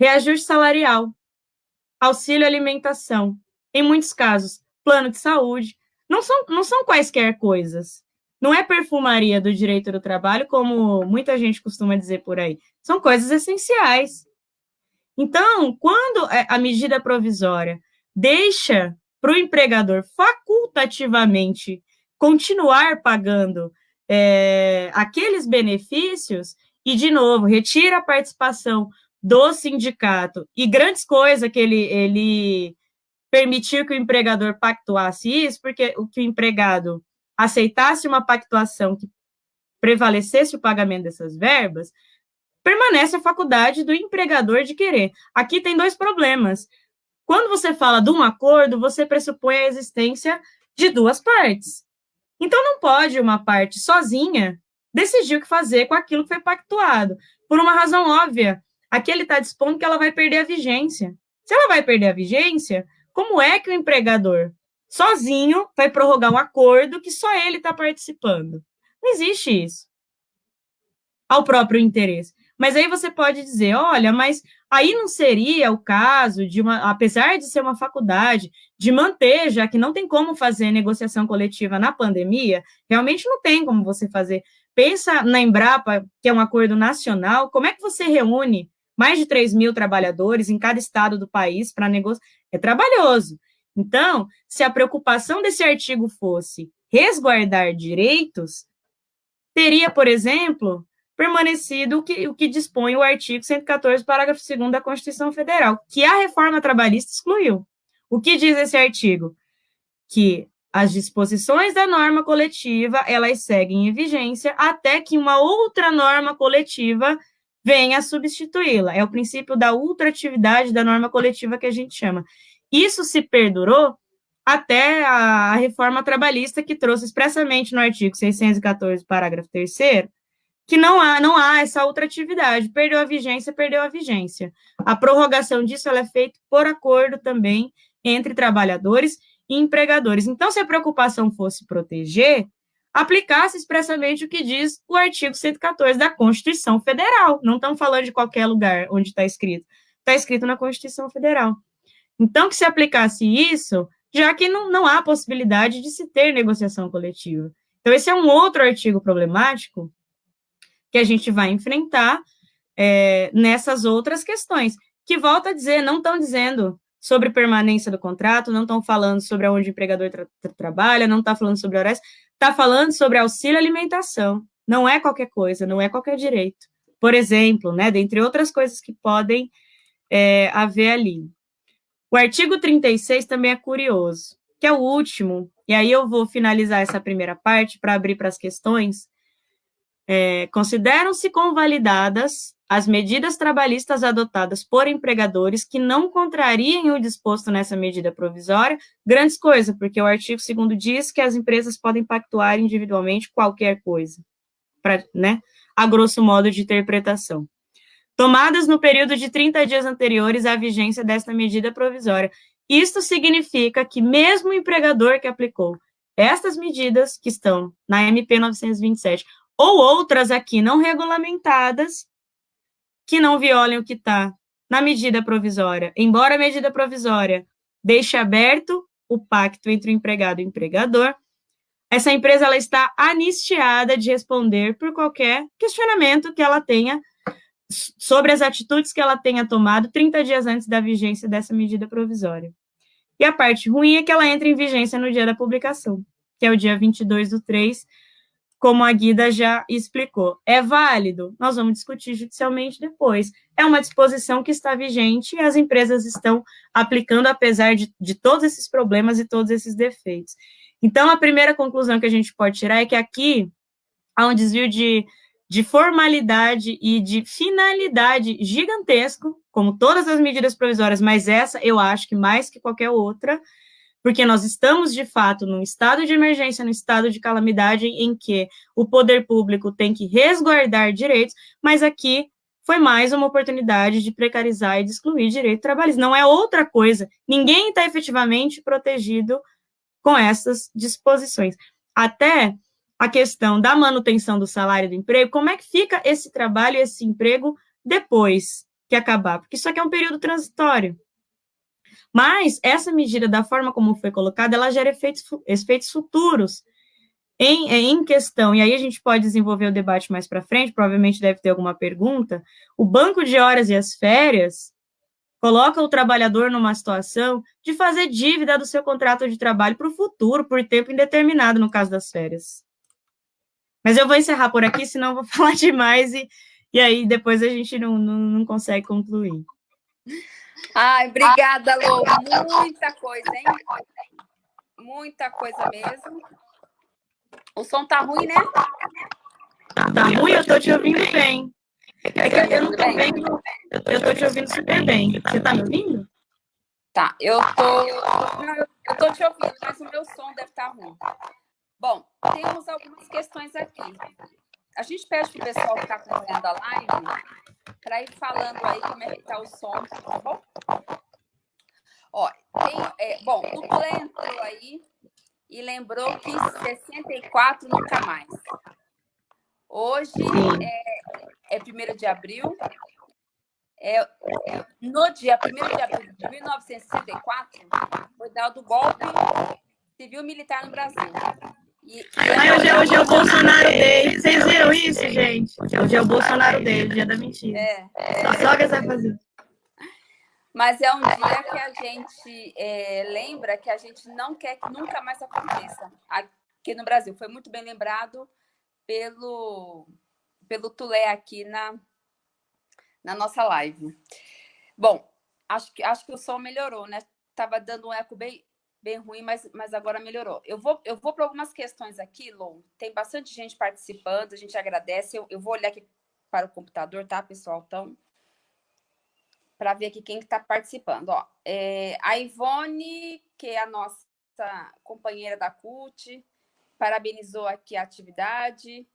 Reajuste salarial, auxílio alimentação, em muitos casos, plano de saúde, não são, não são quaisquer coisas. Não é perfumaria do direito do trabalho, como muita gente costuma dizer por aí. São coisas essenciais. Então, quando é, a medida provisória deixa para o empregador facultativamente continuar pagando é, aqueles benefícios, e, de novo, retira a participação do sindicato, e grandes coisas que ele, ele permitiu que o empregador pactuasse isso, porque o que o empregado aceitasse uma pactuação que prevalecesse o pagamento dessas verbas, permanece a faculdade do empregador de querer. Aqui tem dois problemas. Quando você fala de um acordo, você pressupõe a existência de duas partes. Então, não pode uma parte sozinha decidir o que fazer com aquilo que foi pactuado, por uma razão óbvia. Aqui ele está dispondo que ela vai perder a vigência. Se ela vai perder a vigência, como é que o empregador, sozinho, vai prorrogar um acordo que só ele está participando? Não existe isso. Ao próprio interesse. Mas aí você pode dizer, olha, mas aí não seria o caso de uma, apesar de ser uma faculdade, de manter, já que não tem como fazer negociação coletiva na pandemia, realmente não tem como você fazer. Pensa na Embrapa, que é um acordo nacional, como é que você reúne mais de 3 mil trabalhadores em cada estado do país para negociar? É trabalhoso. Então, se a preocupação desse artigo fosse resguardar direitos, teria, por exemplo, permanecido o que, o que dispõe o artigo 114, parágrafo 2 da Constituição Federal, que a reforma trabalhista excluiu. O que diz esse artigo? Que as disposições da norma coletiva, elas seguem em vigência até que uma outra norma coletiva venha substituí-la. É o princípio da ultratividade da norma coletiva que a gente chama. Isso se perdurou até a reforma trabalhista que trouxe expressamente no artigo 614, parágrafo 3 que não há, não há essa outra atividade. Perdeu a vigência, perdeu a vigência. A prorrogação disso ela é feita por acordo também entre trabalhadores e empregadores. Então, se a preocupação fosse proteger, aplicasse expressamente o que diz o artigo 114 da Constituição Federal. Não estamos falando de qualquer lugar onde está escrito. Está escrito na Constituição Federal. Então, que se aplicasse isso, já que não, não há possibilidade de se ter negociação coletiva. Então, esse é um outro artigo problemático que a gente vai enfrentar é, nessas outras questões, que, volta a dizer, não estão dizendo sobre permanência do contrato, não estão falando sobre onde o empregador tra tra trabalha, não está falando sobre horas, está falando sobre auxílio alimentação. Não é qualquer coisa, não é qualquer direito. Por exemplo, né, dentre outras coisas que podem é, haver ali. O artigo 36 também é curioso, que é o último, e aí eu vou finalizar essa primeira parte para abrir para as questões, é, Consideram-se convalidadas as medidas trabalhistas adotadas por empregadores que não contrariem o disposto nessa medida provisória, grandes coisas, porque o artigo 2 diz que as empresas podem pactuar individualmente qualquer coisa, pra, né, a grosso modo de interpretação. Tomadas no período de 30 dias anteriores à vigência desta medida provisória. Isto significa que mesmo o empregador que aplicou estas medidas que estão na MP 927 ou outras aqui não regulamentadas, que não violem o que está na medida provisória. Embora a medida provisória deixe aberto o pacto entre o empregado e o empregador, essa empresa ela está anistiada de responder por qualquer questionamento que ela tenha sobre as atitudes que ela tenha tomado 30 dias antes da vigência dessa medida provisória. E a parte ruim é que ela entra em vigência no dia da publicação, que é o dia 22 do 3 como a Guida já explicou. É válido? Nós vamos discutir judicialmente depois. É uma disposição que está vigente e as empresas estão aplicando, apesar de, de todos esses problemas e todos esses defeitos. Então, a primeira conclusão que a gente pode tirar é que aqui há um desvio de, de formalidade e de finalidade gigantesco, como todas as medidas provisórias, mas essa eu acho que mais que qualquer outra, porque nós estamos, de fato, num estado de emergência, num estado de calamidade, em que o poder público tem que resguardar direitos, mas aqui foi mais uma oportunidade de precarizar e de excluir direito trabalhista. Não é outra coisa. Ninguém está efetivamente protegido com essas disposições. Até a questão da manutenção do salário do emprego, como é que fica esse trabalho, esse emprego, depois que acabar? Porque isso aqui é um período transitório. Mas essa medida, da forma como foi colocada, ela gera efeitos, efeitos futuros em, em questão, e aí a gente pode desenvolver o debate mais para frente, provavelmente deve ter alguma pergunta, o banco de horas e as férias, coloca o trabalhador numa situação de fazer dívida do seu contrato de trabalho para o futuro, por tempo indeterminado, no caso das férias. Mas eu vou encerrar por aqui, senão vou falar demais e, e aí depois a gente não, não, não consegue concluir. Ai, obrigada, Lô. Muita coisa, hein? Muita coisa mesmo. O som tá ruim, né? Tá ruim? Eu tô te ouvindo bem. É que eu não tô vendo. Eu tô te ouvindo super bem. Você tá me ouvindo? Tá, eu tô. Eu tô te ouvindo, mas o meu som deve estar tá ruim. Bom, temos algumas questões aqui. A gente pede para o pessoal que está acompanhando a live para ir falando aí como é que está o som, tá bom? Ó, tem, é, bom, o Clé entrou aí e lembrou que 64 nunca mais. Hoje é, é 1 de abril. É, é, no dia 1 de abril de 1964, foi dado o golpe civil-militar no Brasil. E, Ai, hoje, hoje é o Bolsonaro Day. Vocês viram isso, gente? Hoje é o Bolsonaro Day, o dia da mentira. É. Só sogra vai fazer. Mas é um dia que a gente é, lembra que a gente não quer que nunca mais aconteça aqui no Brasil. Foi muito bem lembrado pelo, pelo Tulé aqui na, na nossa live. Bom, acho que, acho que o som melhorou, né? Tava dando um eco bem, bem ruim, mas, mas agora melhorou. Eu vou, eu vou para algumas questões aqui, Lon. Tem bastante gente participando, a gente agradece. Eu, eu vou olhar aqui para o computador, tá, pessoal? Então, para ver aqui quem está participando. Ó, é, a Ivone, que é a nossa companheira da CUT, parabenizou aqui a atividade,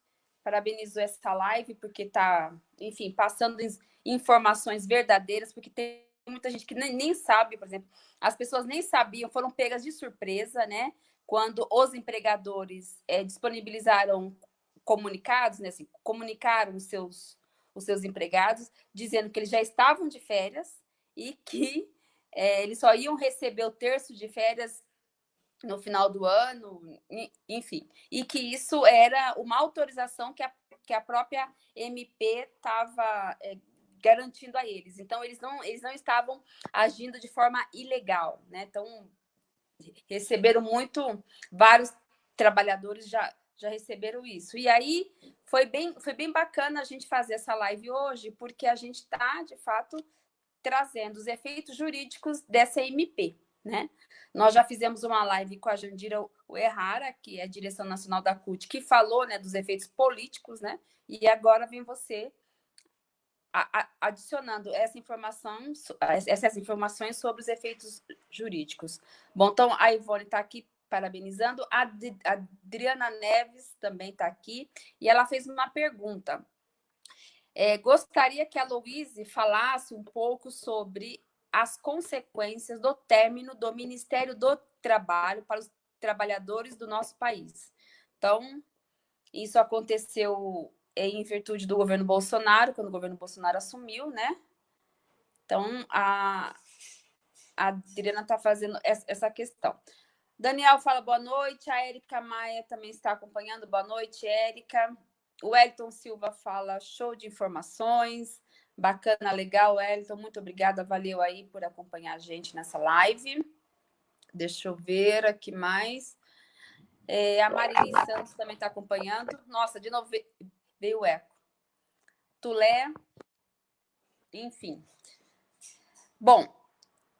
parabenizou essa live, porque está, enfim, passando informações verdadeiras, porque tem muita gente que nem, nem sabe, por exemplo, as pessoas nem sabiam, foram pegas de surpresa, né? Quando os empregadores é, disponibilizaram comunicados, né, assim, comunicaram os seus, os seus empregados, dizendo que eles já estavam de férias e que é, eles só iam receber o terço de férias no final do ano, enfim, e que isso era uma autorização que a, que a própria MP estava é, garantindo a eles. Então, eles não, eles não estavam agindo de forma ilegal, né? Então, receberam muito, vários trabalhadores já, já receberam isso. E aí, foi bem, foi bem bacana a gente fazer essa live hoje, porque a gente está, de fato, trazendo os efeitos jurídicos dessa MP, né? Nós já fizemos uma live com a Jandira Errara, que é a direção nacional da CUT, que falou né, dos efeitos políticos, né? E agora vem você adicionando essa informação, essas informações sobre os efeitos jurídicos. Bom, então a Ivone está aqui parabenizando, a Adriana Neves também está aqui, e ela fez uma pergunta. É, gostaria que a Louise falasse um pouco sobre as consequências do término do Ministério do Trabalho para os trabalhadores do nosso país. Então, isso aconteceu em virtude do governo Bolsonaro, quando o governo Bolsonaro assumiu, né? Então, a, a Adriana está fazendo essa questão. Daniel fala boa noite, a Érica Maia também está acompanhando. Boa noite, Érica. O Elton Silva fala show de informações. Bacana, legal, Elton. Muito obrigada, valeu aí por acompanhar a gente nessa live. Deixa eu ver aqui mais. É, a Marilyn Santos também está acompanhando. Nossa, de novo veio o eco. Tulé, enfim. Bom,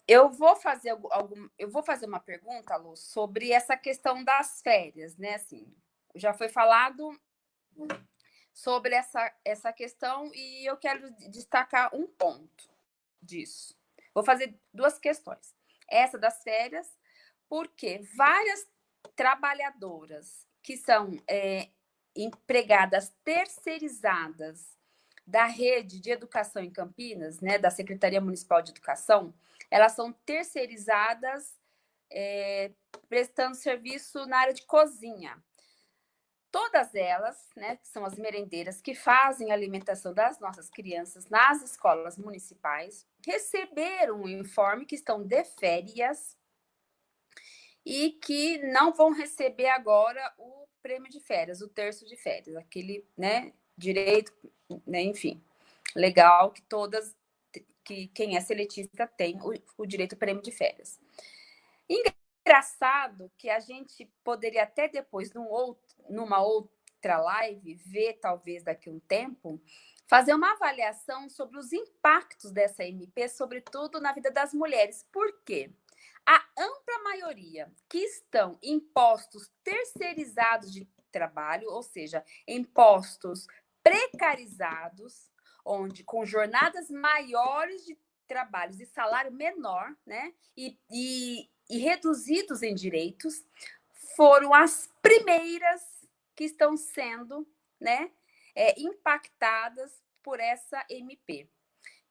eu vou fazer algum, eu vou fazer uma pergunta, Lu, sobre essa questão das férias, né? Assim, já foi falado sobre essa, essa questão e eu quero destacar um ponto disso. Vou fazer duas questões. Essa das férias, porque várias trabalhadoras que são é, empregadas terceirizadas da rede de educação em Campinas, né, da Secretaria Municipal de Educação, elas são terceirizadas é, prestando serviço na área de cozinha. Todas elas, né, que são as merendeiras que fazem a alimentação das nossas crianças nas escolas municipais, receberam um informe que estão de férias e que não vão receber agora o prêmio de férias, o terço de férias, aquele, né, direito, né, enfim, legal que todas que quem é seletista tem o, o direito ao prêmio de férias. Engraçado que a gente poderia até depois, num outro, numa outra live, ver talvez daqui a um tempo, fazer uma avaliação sobre os impactos dessa MP, sobretudo na vida das mulheres. Por quê? A ampla maioria que estão em postos terceirizados de trabalho, ou seja, em postos precarizados, onde com jornadas maiores de trabalhos e salário menor, né, e, e, e reduzidos em direitos, foram as primeiras que estão sendo, né, é, impactadas por essa MP.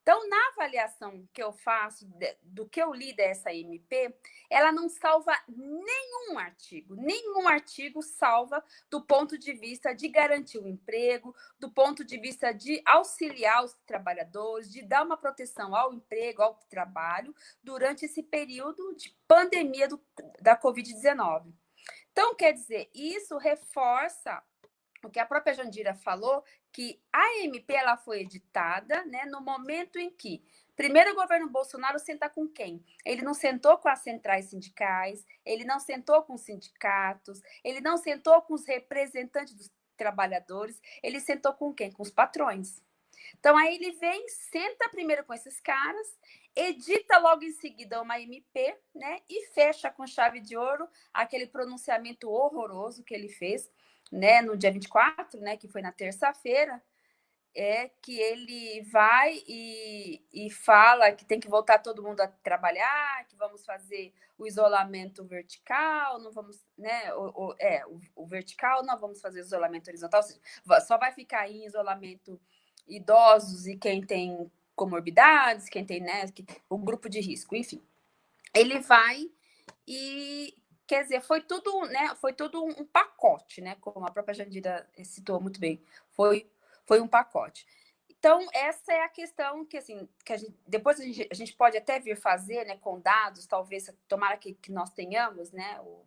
Então, na avaliação que eu faço do que eu li dessa MP, ela não salva nenhum artigo, nenhum artigo salva do ponto de vista de garantir o emprego, do ponto de vista de auxiliar os trabalhadores, de dar uma proteção ao emprego, ao trabalho, durante esse período de pandemia do, da Covid-19. Então, quer dizer, isso reforça o que a própria Jandira falou, que a MP ela foi editada né, no momento em que, primeiro, o governo Bolsonaro senta com quem? Ele não sentou com as centrais sindicais, ele não sentou com os sindicatos, ele não sentou com os representantes dos trabalhadores, ele sentou com quem? Com os patrões. Então, aí ele vem, senta primeiro com esses caras, edita logo em seguida uma MP, né? E fecha com chave de ouro aquele pronunciamento horroroso que ele fez, né, no dia 24, né, que foi na terça-feira, é que ele vai e, e fala que tem que voltar todo mundo a trabalhar, que vamos fazer o isolamento vertical, não vamos, né, o, o é, o, o, vertical, não vamos fazer isolamento horizontal, seja, só vai ficar em isolamento idosos e quem tem comorbidades, quem tem, né, o grupo de risco, enfim. Ele vai e Quer dizer, foi tudo, né? Foi tudo um pacote, né? Como a própria Jandira citou muito bem. Foi, foi um pacote. Então, essa é a questão que, assim, que a gente, depois a gente, a gente pode até vir fazer, né, com dados, talvez, tomara que, que nós tenhamos, né, o,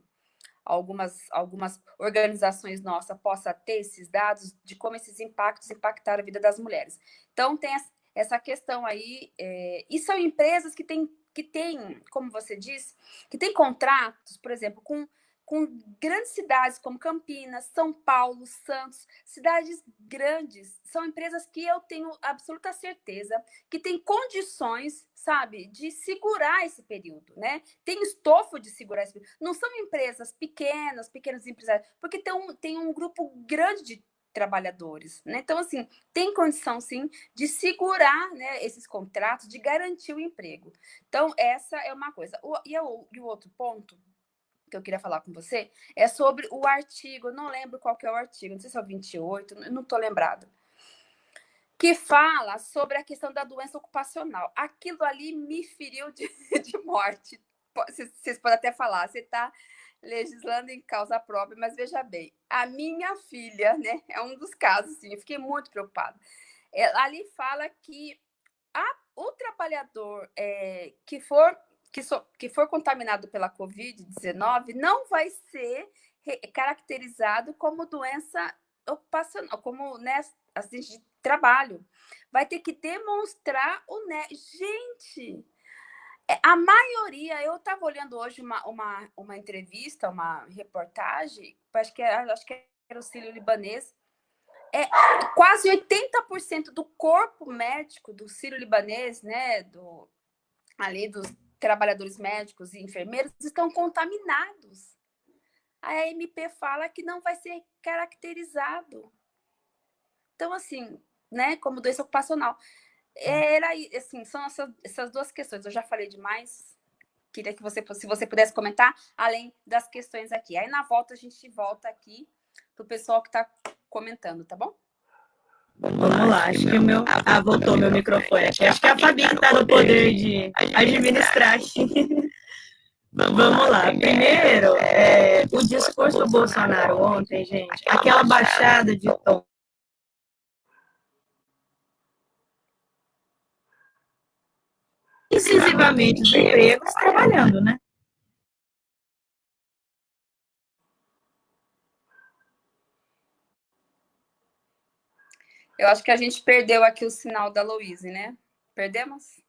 algumas, algumas organizações nossas possam ter esses dados de como esses impactos impactaram a vida das mulheres. Então, tem essa questão aí, é, e são empresas que têm que tem, como você disse, que tem contratos, por exemplo, com, com grandes cidades como Campinas, São Paulo, Santos, cidades grandes, são empresas que eu tenho absoluta certeza que têm condições, sabe, de segurar esse período, né? Tem estofo de segurar esse período. Não são empresas pequenas, pequenos empresários, porque tem um, tem um grupo grande de trabalhadores. Né? Então, assim, tem condição, sim, de segurar né, esses contratos, de garantir o emprego. Então, essa é uma coisa. O, e, o, e o outro ponto que eu queria falar com você é sobre o artigo, eu não lembro qual que é o artigo, não sei se é o 28, eu não estou lembrado, que fala sobre a questão da doença ocupacional. Aquilo ali me feriu de, de morte. Vocês podem até falar, você está legislando em causa própria, mas veja bem, a minha filha, né, é um dos casos, sim, eu fiquei muito preocupada. Ela, ali fala que a, o trabalhador é, que for que, so, que for contaminado pela Covid-19 não vai ser caracterizado como doença ocupacional, como né, acidente de trabalho. Vai ter que demonstrar o né. Gente, é, a maioria, eu estava olhando hoje uma, uma, uma entrevista, uma reportagem, acho que era, acho que era o Sírio Libanês, é, quase 80% do corpo médico do Sírio Libanês, né, do, ali dos trabalhadores médicos e enfermeiros, estão contaminados. A AMP fala que não vai ser caracterizado. Então, assim, né, como doença ocupacional. Era assim, são essas, essas duas questões. Eu já falei demais. Queria que você, se você pudesse comentar, além das questões aqui. Aí na volta a gente volta aqui para o pessoal que está comentando, tá bom? Vamos lá, acho que o meu. Ah, voltou meu microfone aqui. Acho que a Fabi está no poder de administrar aqui. Vamos lá. Primeiro, é, o discurso do Bolsonaro ontem, gente, aquela baixada de tom exclusivamente os empregos trabalhando, né? Eu acho que a gente perdeu aqui o sinal da Louise, né? Perdemos?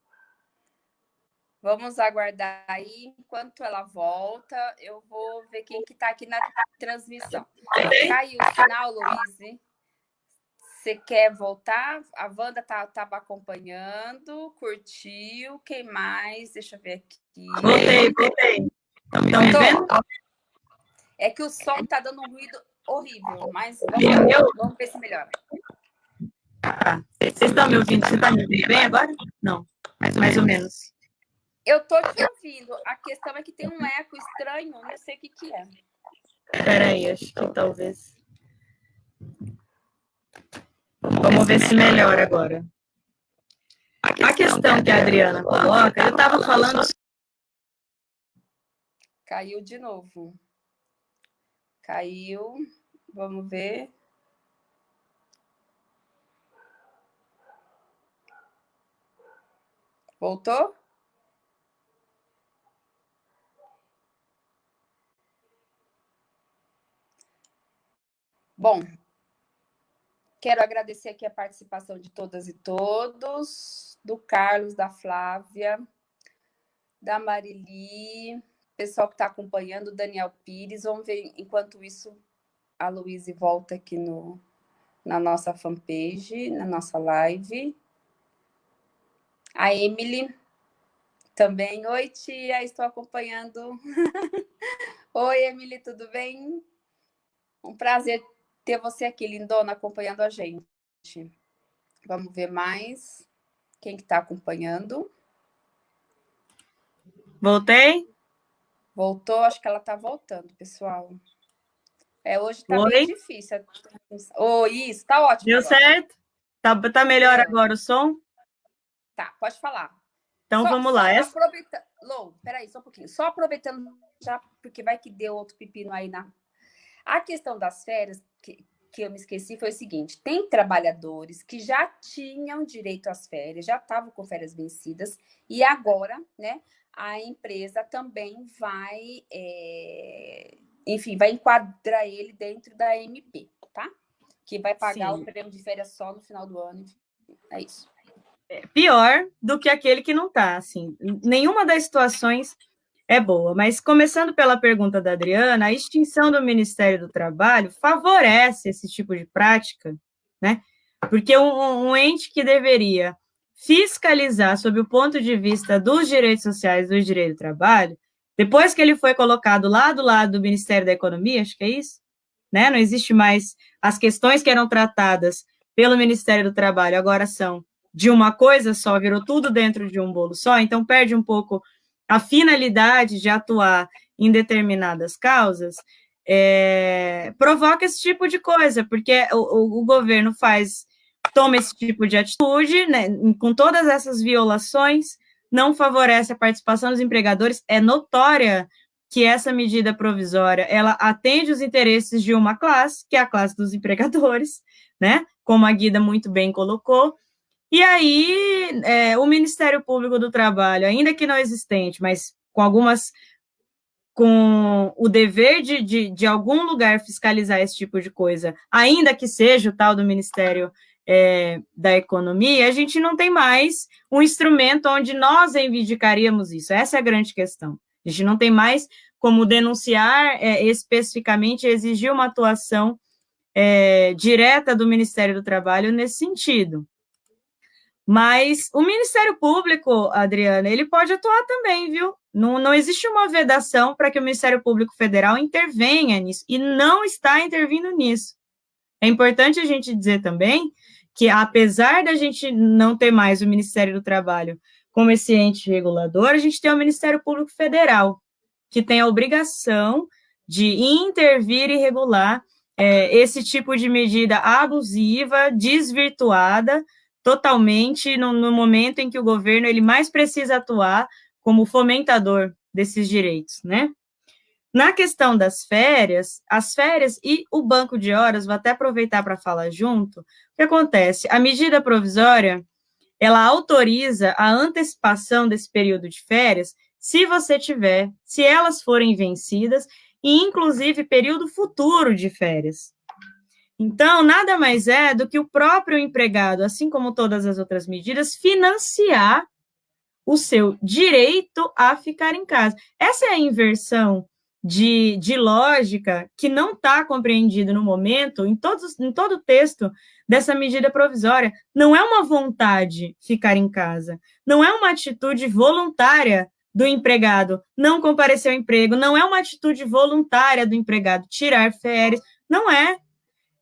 Vamos aguardar aí. Enquanto ela volta, eu vou ver quem que está aqui na transmissão. Caiu o sinal, Luiz? Você quer voltar? A Wanda estava tá, acompanhando, curtiu. Quem mais? Deixa eu ver aqui. Voltei, voltei. Estão me vendo? É que o som está dando um ruído horrível, mas vamos, vamos ver se melhora. Ah, vocês estão me ouvindo? Você está me ouvindo bem agora? Não, mais, mais ou menos. Eu estou te ouvindo. A questão é que tem um eco estranho, não sei o que, que é. Espera aí, acho que talvez... Vamos ver se melhora agora. A questão que a Adriana coloca, eu estava falando... Caiu de novo. Caiu. Vamos ver. Voltou? Bom, quero agradecer aqui a participação de todas e todos, do Carlos, da Flávia, da Marili, pessoal que está acompanhando, Daniel Pires. Vamos ver, enquanto isso, a Luíse volta aqui no, na nossa fanpage, na nossa live. A Emily também. Oi, tia, estou acompanhando. Oi, Emily, tudo bem? Um prazer ter você aqui, lindona, acompanhando a gente. Vamos ver mais quem está acompanhando. Voltei? Voltou, acho que ela está voltando, pessoal. É, hoje está bem difícil. Oi, oh, isso, está ótimo. Deu agora. certo? Tá, tá melhor é. agora o som? Tá, pode falar. Então, só, vamos lá. Essa... Aproveita... Lou, peraí, só um pouquinho. Só aproveitando já, porque vai que deu outro pepino aí na... A questão das férias, que, que eu me esqueci, foi o seguinte. Tem trabalhadores que já tinham direito às férias, já estavam com férias vencidas, e agora, né, a empresa também vai, é... enfim, vai enquadrar ele dentro da MP, tá? Que vai pagar Sim. o prêmio de férias só no final do ano. É isso pior do que aquele que não está, assim. Nenhuma das situações é boa, mas começando pela pergunta da Adriana, a extinção do Ministério do Trabalho favorece esse tipo de prática, né? Porque um, um ente que deveria fiscalizar sob o ponto de vista dos direitos sociais do direito do trabalho, depois que ele foi colocado lá do lado do Ministério da Economia, acho que é isso, né? Não existe mais as questões que eram tratadas pelo Ministério do Trabalho, agora são de uma coisa só, virou tudo dentro de um bolo só, então perde um pouco a finalidade de atuar em determinadas causas, é, provoca esse tipo de coisa, porque o, o, governo faz, toma esse tipo de atitude, né, com todas essas violações, não favorece a participação dos empregadores, é notória que essa medida provisória, ela atende os interesses de uma classe, que é a classe dos empregadores, né, como a Guida muito bem colocou, e aí, é, o Ministério Público do Trabalho, ainda que não existente, mas com algumas com o dever de, de, de algum lugar fiscalizar esse tipo de coisa, ainda que seja o tal do Ministério é, da Economia, a gente não tem mais um instrumento onde nós reivindicaríamos isso. Essa é a grande questão. A gente não tem mais como denunciar é, especificamente, exigir uma atuação é, direta do Ministério do Trabalho nesse sentido. Mas o Ministério Público, Adriana, ele pode atuar também, viu? Não, não existe uma vedação para que o Ministério Público Federal intervenha nisso, e não está intervindo nisso. É importante a gente dizer também que, apesar da gente não ter mais o Ministério do Trabalho como esse ente regulador, a gente tem o Ministério Público Federal, que tem a obrigação de intervir e regular é, esse tipo de medida abusiva, desvirtuada, totalmente no, no, momento em que o governo ele mais precisa atuar como fomentador desses direitos, né? Na questão das férias, as férias e o banco de horas, vou até aproveitar para falar junto, o que acontece? A medida provisória, ela autoriza a antecipação desse período de férias se você tiver, se elas forem vencidas, e inclusive período futuro de férias. Então, nada mais é do que o próprio empregado, assim como todas as outras medidas, financiar o seu direito a ficar em casa. Essa é a inversão de, de lógica que não está compreendido no momento, em, todos, em todo o texto dessa medida provisória. Não é uma vontade ficar em casa, não é uma atitude voluntária do empregado não comparecer ao emprego, não é uma atitude voluntária do empregado tirar férias, não é.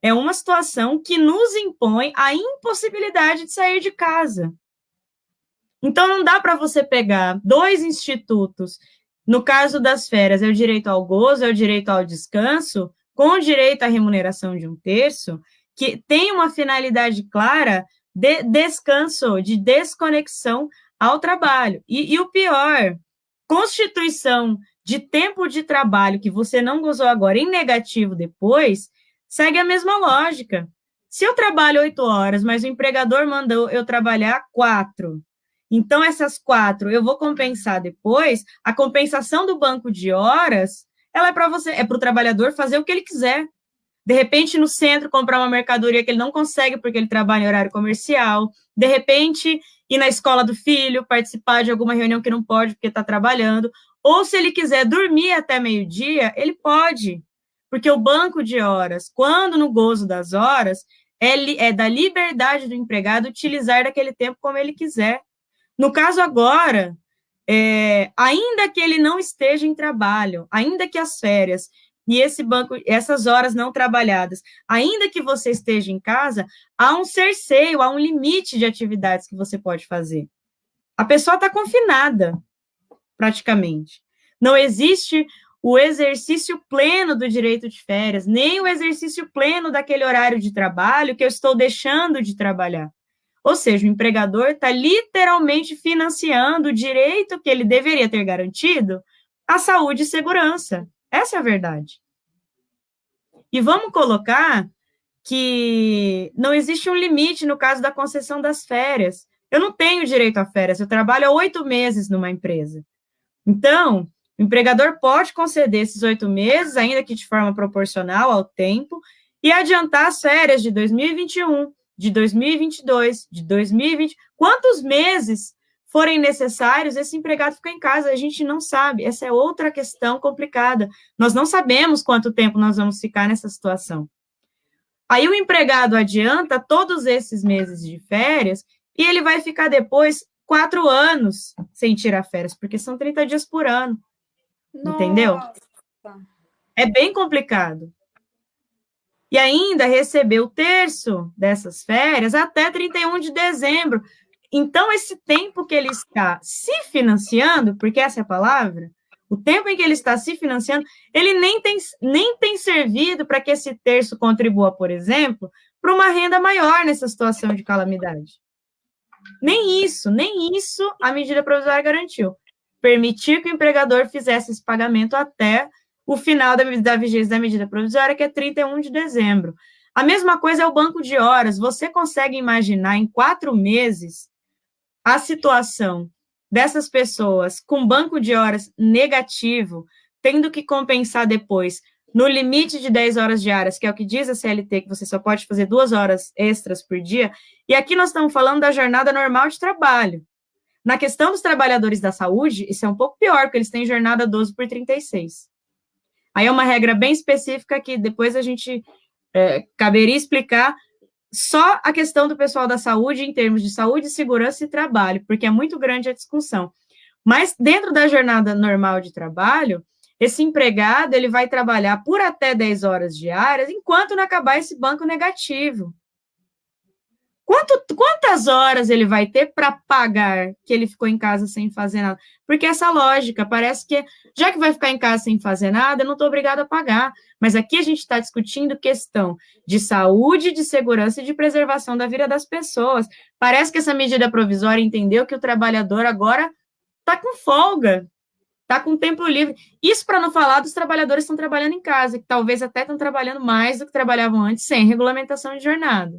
É uma situação que nos impõe a impossibilidade de sair de casa. Então, não dá para você pegar dois institutos no caso das férias, é o direito ao gozo, é o direito ao descanso, com direito à remuneração de um terço, que tem uma finalidade clara de descanso, de desconexão ao trabalho. E, e o pior, constituição de tempo de trabalho que você não gozou agora em negativo depois, segue a mesma lógica. Se eu trabalho oito horas, mas o empregador mandou eu trabalhar quatro, então, essas quatro eu vou compensar depois. A compensação do banco de horas, ela é para você, é para o trabalhador fazer o que ele quiser. De repente, no centro, comprar uma mercadoria que ele não consegue porque ele trabalha em horário comercial. De repente, ir na escola do filho, participar de alguma reunião que não pode porque está trabalhando. Ou se ele quiser dormir até meio-dia, ele pode. Porque o banco de horas, quando no gozo das horas, é, é da liberdade do empregado utilizar daquele tempo como ele quiser. No caso agora, é, ainda que ele não esteja em trabalho, ainda que as férias e esse banco, essas horas não trabalhadas, ainda que você esteja em casa, há um cerceio, há um limite de atividades que você pode fazer. A pessoa está confinada, praticamente. Não existe o exercício pleno do direito de férias, nem o exercício pleno daquele horário de trabalho que eu estou deixando de trabalhar. Ou seja, o empregador está literalmente financiando o direito que ele deveria ter garantido à saúde e segurança. Essa é a verdade. E vamos colocar que não existe um limite no caso da concessão das férias. Eu não tenho direito a férias, eu trabalho há oito meses numa empresa. Então, o empregador pode conceder esses oito meses, ainda que de forma proporcional ao tempo, e adiantar as férias de 2021, de 2022, de 2020, quantos meses forem necessários, esse empregado fica em casa, a gente não sabe, essa é outra questão complicada, nós não sabemos quanto tempo nós vamos ficar nessa situação. Aí o empregado adianta todos esses meses de férias e ele vai ficar depois quatro anos sem tirar férias, porque são 30 dias por ano, Nossa. entendeu? É bem complicado e ainda recebeu o terço dessas férias até 31 de dezembro. Então, esse tempo que ele está se financiando, porque essa é a palavra, o tempo em que ele está se financiando, ele nem tem, nem tem servido para que esse terço contribua, por exemplo, para uma renda maior nessa situação de calamidade. Nem isso, nem isso a medida provisória garantiu. Permitir que o empregador fizesse esse pagamento até o final da, da vigência da medida provisória, que é 31 de dezembro. A mesma coisa é o banco de horas. Você consegue imaginar em quatro meses a situação dessas pessoas com banco de horas negativo, tendo que compensar depois no limite de 10 horas diárias, que é o que diz a CLT, que você só pode fazer duas horas extras por dia, e aqui nós estamos falando da jornada normal de trabalho. Na questão dos trabalhadores da saúde, isso é um pouco pior, porque eles têm jornada 12 por 36. Aí é uma regra bem específica que depois a gente é, caberia explicar só a questão do pessoal da saúde em termos de saúde, segurança e trabalho, porque é muito grande a discussão. Mas dentro da jornada normal de trabalho, esse empregado ele vai trabalhar por até 10 horas diárias enquanto não acabar esse banco negativo. Quanto, quantas horas ele vai ter para pagar que ele ficou em casa sem fazer nada? Porque essa lógica, parece que, já que vai ficar em casa sem fazer nada, eu não estou obrigado a pagar. Mas aqui a gente está discutindo questão de saúde, de segurança e de preservação da vida das pessoas. Parece que essa medida provisória entendeu que o trabalhador agora está com folga, está com tempo livre. Isso para não falar dos trabalhadores que estão trabalhando em casa, que talvez até estão trabalhando mais do que trabalhavam antes, sem regulamentação de jornada.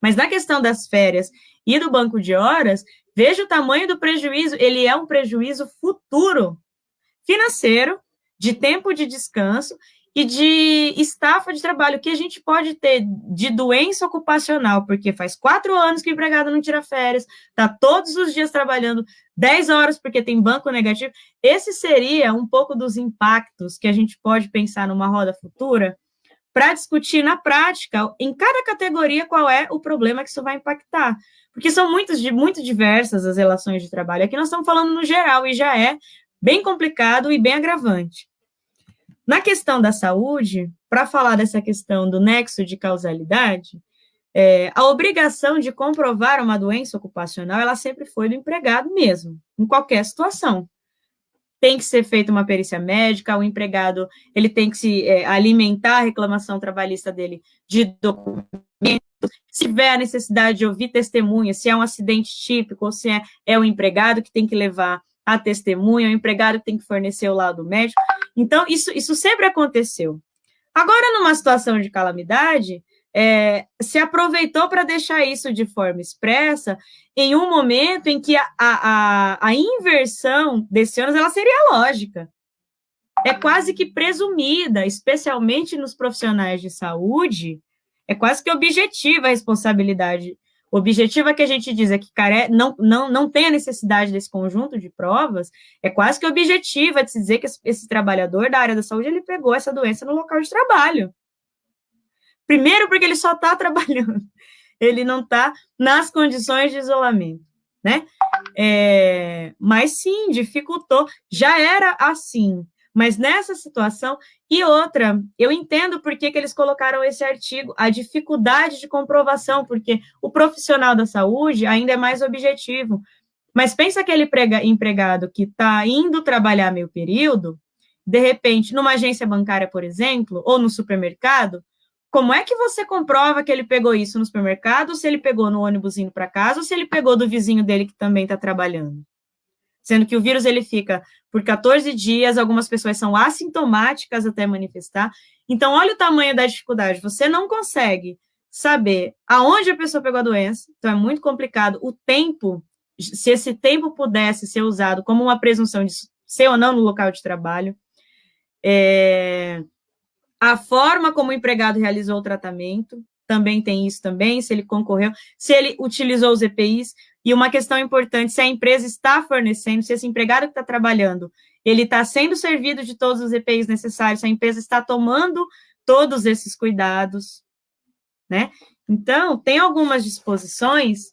Mas na questão das férias e do banco de horas, veja o tamanho do prejuízo, ele é um prejuízo futuro, financeiro, de tempo de descanso, e de estafa de trabalho, que a gente pode ter de doença ocupacional, porque faz quatro anos que o empregado não tira férias, está todos os dias trabalhando 10 horas porque tem banco negativo. Esse seria um pouco dos impactos que a gente pode pensar numa roda futura para discutir na prática, em cada categoria, qual é o problema que isso vai impactar. Porque são muitos, muito diversas as relações de trabalho. Aqui nós estamos falando no geral, e já é bem complicado e bem agravante. Na questão da saúde, para falar dessa questão do nexo de causalidade, é, a obrigação de comprovar uma doença ocupacional, ela sempre foi do empregado mesmo, em qualquer situação. Tem que ser feita uma perícia médica, o empregado ele tem que se é, alimentar a reclamação trabalhista dele de documentos, se tiver a necessidade de ouvir testemunha, se é um acidente típico ou se é, é o empregado que tem que levar a testemunha, o empregado tem que fornecer o laudo médico. Então, isso, isso sempre aconteceu. Agora, numa situação de calamidade, é, se aproveitou para deixar isso de forma expressa em um momento em que a, a, a inversão desse ônus ela seria lógica. É quase que presumida, especialmente nos profissionais de saúde, é quase que objetiva a responsabilidade o objetivo é que a gente diz é que care... não, não, não tem a necessidade desse conjunto de provas, é quase que objetiva de se dizer que esse, esse trabalhador da área da saúde ele pegou essa doença no local de trabalho. Primeiro, porque ele só está trabalhando, ele não está nas condições de isolamento, né? É, mas sim, dificultou, já era assim, mas nessa situação, e outra, eu entendo por que, que eles colocaram esse artigo, a dificuldade de comprovação, porque o profissional da saúde ainda é mais objetivo. Mas pensa aquele empregado que está indo trabalhar meio período, de repente, numa agência bancária, por exemplo, ou no supermercado, como é que você comprova que ele pegou isso no supermercado, se ele pegou no ônibus indo para casa, ou se ele pegou do vizinho dele que também está trabalhando? sendo que o vírus ele fica por 14 dias, algumas pessoas são assintomáticas até manifestar. Então, olha o tamanho da dificuldade. Você não consegue saber aonde a pessoa pegou a doença, então é muito complicado. O tempo, se esse tempo pudesse ser usado como uma presunção de ser ou não no local de trabalho, é, a forma como o empregado realizou o tratamento, também tem isso também, se ele concorreu, se ele utilizou os EPIs, e uma questão importante, se a empresa está fornecendo, se esse empregado que está trabalhando, ele está sendo servido de todos os EPIs necessários, se a empresa está tomando todos esses cuidados, né? Então, tem algumas disposições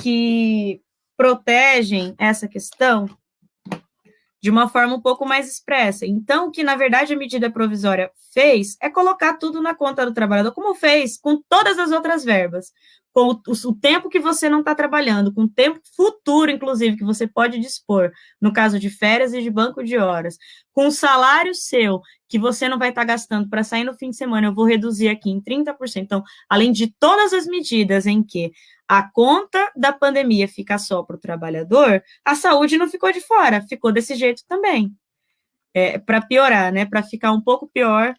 que protegem essa questão de uma forma um pouco mais expressa. Então, o que, na verdade, a medida provisória fez é colocar tudo na conta do trabalhador, como fez com todas as outras verbas com o, o tempo que você não está trabalhando, com o tempo futuro, inclusive, que você pode dispor, no caso de férias e de banco de horas, com o salário seu, que você não vai estar tá gastando para sair no fim de semana, eu vou reduzir aqui em 30%. Então, além de todas as medidas em que a conta da pandemia fica só para o trabalhador, a saúde não ficou de fora, ficou desse jeito também. É, para piorar, né? Para ficar um pouco pior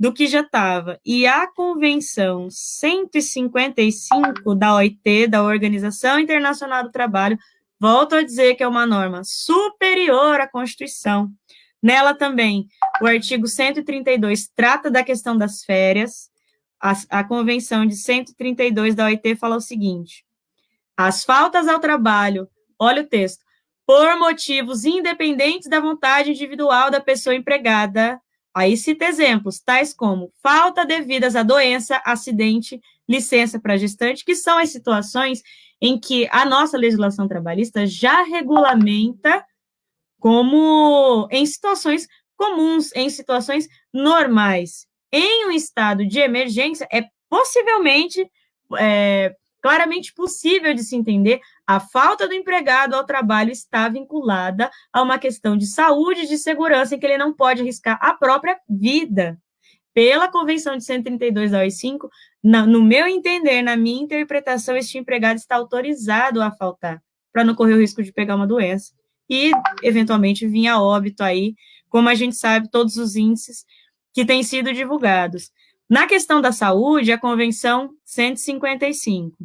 do que já estava. E a Convenção 155 da OIT, da Organização Internacional do Trabalho, volto a dizer que é uma norma superior à Constituição. Nela também, o artigo 132 trata da questão das férias. A, a Convenção de 132 da OIT fala o seguinte: as faltas ao trabalho, olha o texto, por motivos independentes da vontade individual da pessoa empregada, Aí cita exemplos, tais como falta devidas à doença, acidente, licença para gestante, que são as situações em que a nossa legislação trabalhista já regulamenta como em situações comuns, em situações normais. Em um estado de emergência, é possivelmente é, claramente possível de se entender, a falta do empregado ao trabalho está vinculada a uma questão de saúde e de segurança em que ele não pode arriscar a própria vida. Pela Convenção de 132 da OI5, no meu entender, na minha interpretação, este empregado está autorizado a faltar, para não correr o risco de pegar uma doença e, eventualmente, vir a óbito aí, como a gente sabe, todos os índices que têm sido divulgados. Na questão da saúde, a Convenção 155.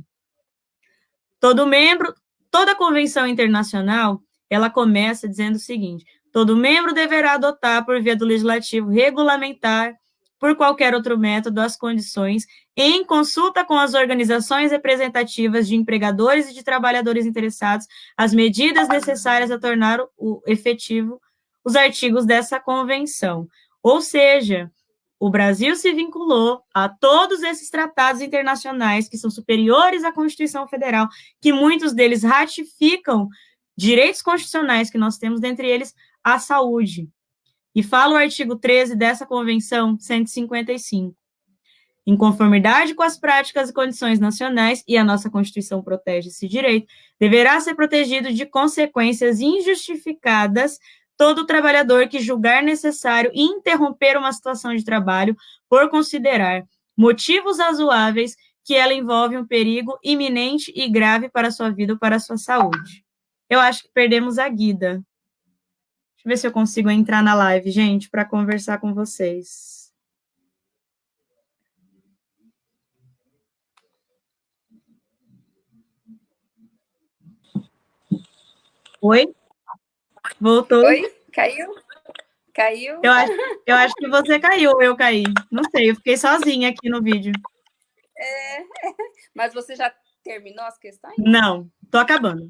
Todo membro, toda convenção internacional, ela começa dizendo o seguinte: todo membro deverá adotar, por via do legislativo, regulamentar por qualquer outro método as condições, em consulta com as organizações representativas de empregadores e de trabalhadores interessados, as medidas necessárias a tornar o efetivo os artigos dessa convenção. Ou seja, o Brasil se vinculou a todos esses tratados internacionais que são superiores à Constituição Federal, que muitos deles ratificam direitos constitucionais que nós temos, dentre eles a saúde. E fala o artigo 13 dessa Convenção 155. Em conformidade com as práticas e condições nacionais, e a nossa Constituição protege esse direito, deverá ser protegido de consequências injustificadas todo trabalhador que julgar necessário interromper uma situação de trabalho por considerar motivos razoáveis que ela envolve um perigo iminente e grave para a sua vida ou para a sua saúde. Eu acho que perdemos a Guida eu ver se eu consigo entrar na live, gente, para conversar com vocês. Oi? Voltou? Oi? Caiu? Caiu? Eu acho, eu acho que você caiu, eu caí. Não sei, eu fiquei sozinha aqui no vídeo. É, mas você já terminou as questões? Não, tô acabando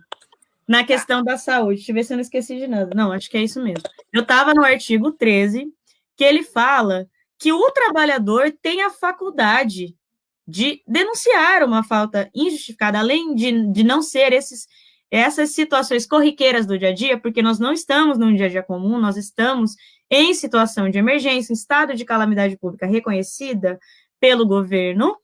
na questão da saúde. Deixa eu ver se eu não esqueci de nada. Não, acho que é isso mesmo. Eu estava no artigo 13, que ele fala que o trabalhador tem a faculdade de denunciar uma falta injustificada, além de, de não ser esses, essas situações corriqueiras do dia a dia, porque nós não estamos num dia a dia comum, nós estamos em situação de emergência, em estado de calamidade pública reconhecida pelo governo,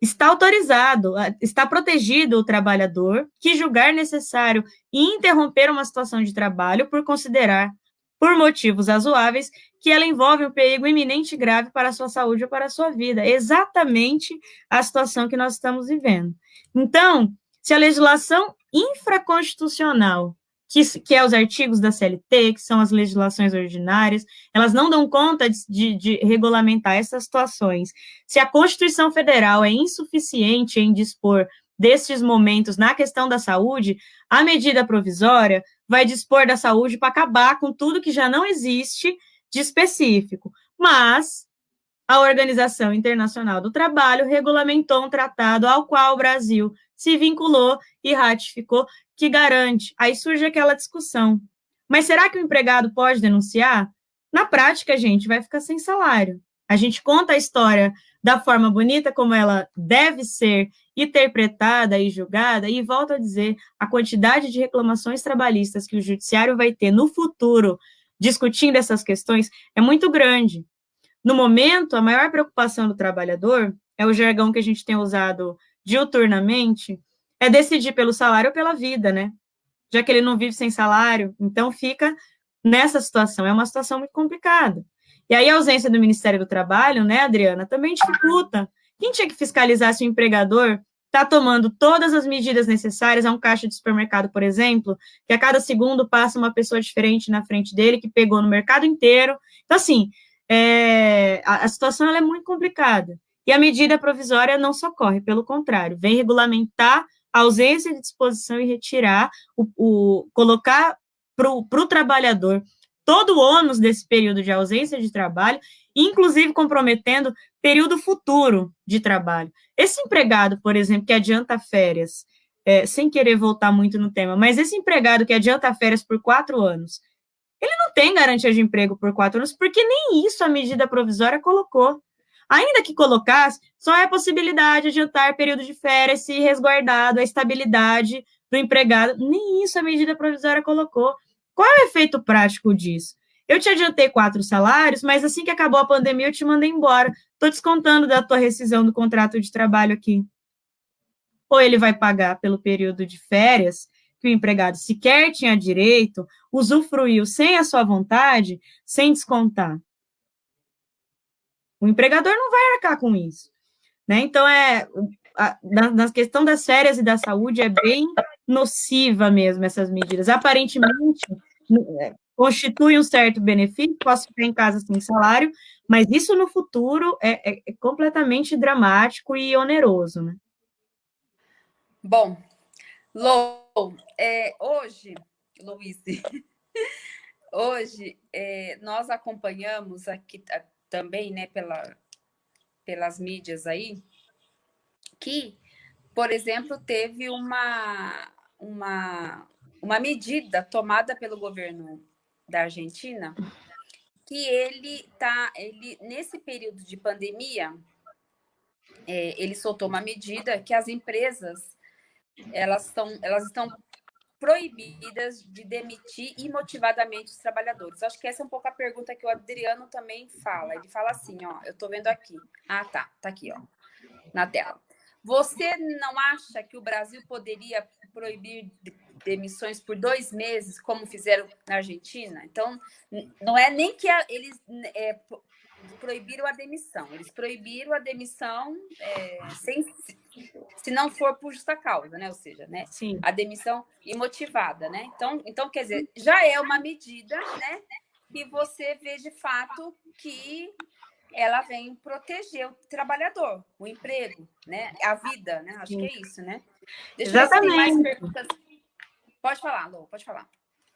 está autorizado, está protegido o trabalhador que julgar necessário interromper uma situação de trabalho por considerar, por motivos razoáveis, que ela envolve um perigo iminente e grave para a sua saúde ou para a sua vida. Exatamente a situação que nós estamos vivendo. Então, se a legislação infraconstitucional que, que é os artigos da CLT, que são as legislações ordinárias, elas não dão conta de, de, de regulamentar essas situações. Se a Constituição Federal é insuficiente em dispor destes momentos na questão da saúde, a medida provisória vai dispor da saúde para acabar com tudo que já não existe de específico. Mas a Organização Internacional do Trabalho regulamentou um tratado ao qual o Brasil se vinculou e ratificou, que garante. Aí surge aquela discussão. Mas será que o empregado pode denunciar? Na prática, gente vai ficar sem salário. A gente conta a história da forma bonita como ela deve ser interpretada e julgada, e volto a dizer, a quantidade de reclamações trabalhistas que o judiciário vai ter no futuro discutindo essas questões é muito grande. No momento, a maior preocupação do trabalhador é o jargão que a gente tem usado diuturnamente, é decidir pelo salário ou pela vida, né? Já que ele não vive sem salário, então fica nessa situação. É uma situação muito complicada. E aí a ausência do Ministério do Trabalho, né, Adriana, também dificulta. Quem tinha que fiscalizar se o empregador está tomando todas as medidas necessárias a um caixa de supermercado, por exemplo, que a cada segundo passa uma pessoa diferente na frente dele, que pegou no mercado inteiro. Então, assim, é, a, a, situação é muito complicada. E a medida provisória não socorre, pelo contrário, vem regulamentar a ausência de disposição e retirar, o, o colocar para o trabalhador todo o ônus desse período de ausência de trabalho, inclusive comprometendo período futuro de trabalho. Esse empregado, por exemplo, que adianta férias, é, sem querer voltar muito no tema, mas esse empregado que adianta férias por quatro anos, ele não tem garantia de emprego por quatro anos, porque nem isso a medida provisória colocou. Ainda que colocasse, só é a possibilidade de adiantar período de férias se resguardado a estabilidade do empregado. Nem isso a medida provisória colocou. Qual é o efeito prático disso? Eu te adiantei quatro salários, mas assim que acabou a pandemia, eu te mandei embora. Estou descontando da tua rescisão do contrato de trabalho aqui. Ou ele vai pagar pelo período de férias, que o empregado sequer tinha direito, usufruiu sem a sua vontade, sem descontar. O empregador não vai arcar com isso. Né? Então, é, a, na, na, questão das férias e da saúde, é bem nociva mesmo essas medidas. Aparentemente, é, constitui um certo benefício, posso ficar em casa sem salário, mas isso no futuro é, é, é completamente dramático e oneroso. Né? Bom, Lou, é, hoje, Luiz, hoje é, nós acompanhamos aqui também, né, pela, pelas mídias aí, que, por exemplo, teve uma, uma, uma medida tomada pelo governo da Argentina que ele tá, ele nesse período de pandemia, é, ele soltou uma medida que as empresas elas estão, elas estão proibidas de demitir imotivadamente os trabalhadores. Acho que essa é um pouco a pergunta que o Adriano também fala. Ele fala assim, ó, eu estou vendo aqui. Ah, tá, tá aqui, ó, na tela. Você não acha que o Brasil poderia proibir demissões por dois meses, como fizeram na Argentina? Então, não é nem que a, eles é, proibiram a demissão, eles proibiram a demissão é, sem, se não for por justa causa, né? Ou seja, né? Sim. A demissão imotivada, né? Então, então, quer dizer, já é uma medida, né? E você vê de fato que ela vem proteger o trabalhador, o emprego, né? A vida, né? Acho que é isso, né? Deixa Exatamente. mais perguntas. Pode falar, Lô, pode falar.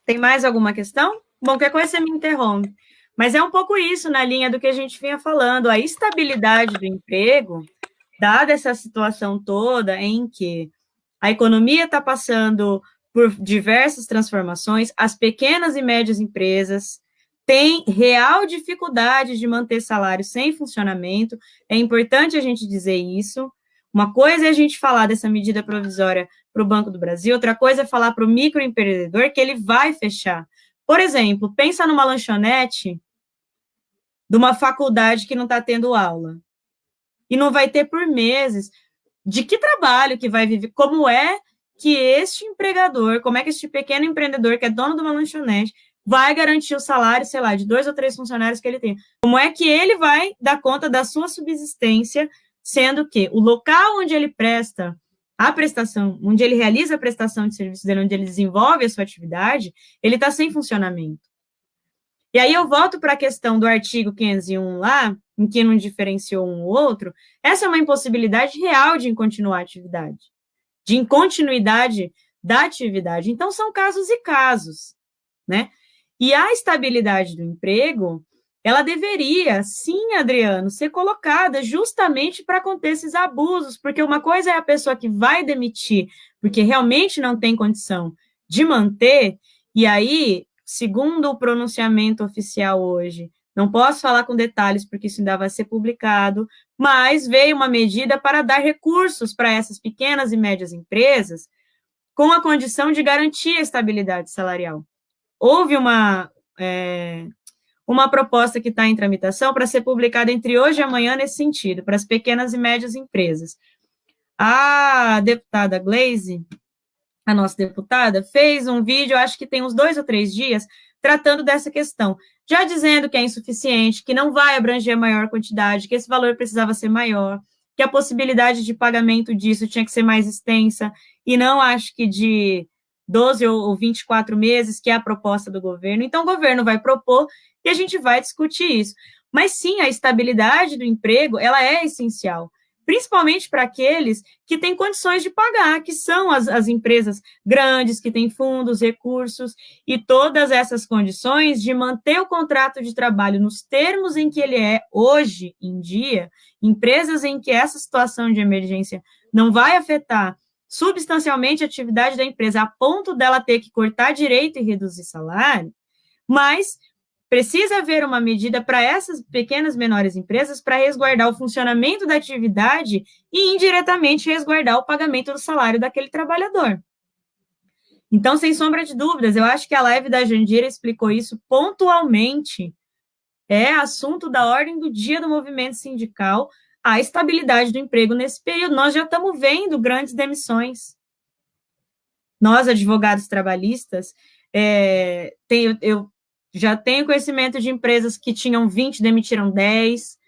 Tem mais alguma questão? Bom, qualquer coisa você me interrompe. Mas é um pouco isso na linha do que a gente vinha falando, a estabilidade do emprego, dada essa situação toda em que a economia está passando por diversas transformações, as pequenas e médias empresas têm real dificuldade de manter salário sem funcionamento. É importante a gente dizer isso. Uma coisa é a gente falar dessa medida provisória para o Banco do Brasil, outra coisa é falar para o microempreendedor que ele vai fechar. Por exemplo, pensa numa lanchonete de uma faculdade que não está tendo aula e não vai ter por meses. De que trabalho que vai viver? Como é que este empregador, como é que este pequeno empreendedor que é dono de uma lanchonete vai garantir o salário, sei lá, de dois ou três funcionários que ele tem? Como é que ele vai dar conta da sua subsistência, sendo que o local onde ele presta a prestação, onde ele realiza a prestação de serviços dele, onde ele desenvolve a sua atividade, ele está sem funcionamento. E aí eu volto para a questão do artigo 501 lá, em que não diferenciou um ou outro, essa é uma impossibilidade real de continuar a atividade, de incontinuidade da atividade. Então, são casos e casos, né? E a estabilidade do emprego, ela deveria, sim, Adriano, ser colocada justamente para conter esses abusos, porque uma coisa é a pessoa que vai demitir, porque realmente não tem condição de manter, e aí, segundo o pronunciamento oficial hoje, não posso falar com detalhes, porque isso ainda vai ser publicado, mas veio uma medida para dar recursos para essas pequenas e médias empresas, com a condição de garantir a estabilidade salarial. Houve uma, é, uma proposta que está em tramitação para ser publicada entre hoje e amanhã nesse sentido, para as pequenas e médias empresas. A deputada Glaze, a nossa deputada, fez um vídeo, acho que tem uns dois ou três dias, tratando dessa questão, já dizendo que é insuficiente, que não vai abranger a maior quantidade, que esse valor precisava ser maior, que a possibilidade de pagamento disso tinha que ser mais extensa, e não acho que de 12 ou 24 meses, que é a proposta do governo. Então, o governo vai propor e a gente vai discutir isso. Mas sim, a estabilidade do emprego, ela é essencial principalmente para aqueles que têm condições de pagar, que são as, as empresas grandes, que têm fundos, recursos, e todas essas condições de manter o contrato de trabalho nos termos em que ele é hoje em dia, empresas em que essa situação de emergência não vai afetar substancialmente a atividade da empresa, a ponto dela ter que cortar direito e reduzir salário, mas Precisa haver uma medida para essas pequenas menores empresas para resguardar o funcionamento da atividade e, indiretamente, resguardar o pagamento do salário daquele trabalhador. Então, sem sombra de dúvidas, eu acho que a live da Jandira explicou isso pontualmente. É assunto da ordem do dia do movimento sindical, a estabilidade do emprego nesse período. Nós já estamos vendo grandes demissões. Nós, advogados trabalhistas, é, tem, eu já tenho conhecimento de empresas que tinham 20, demitiram 10.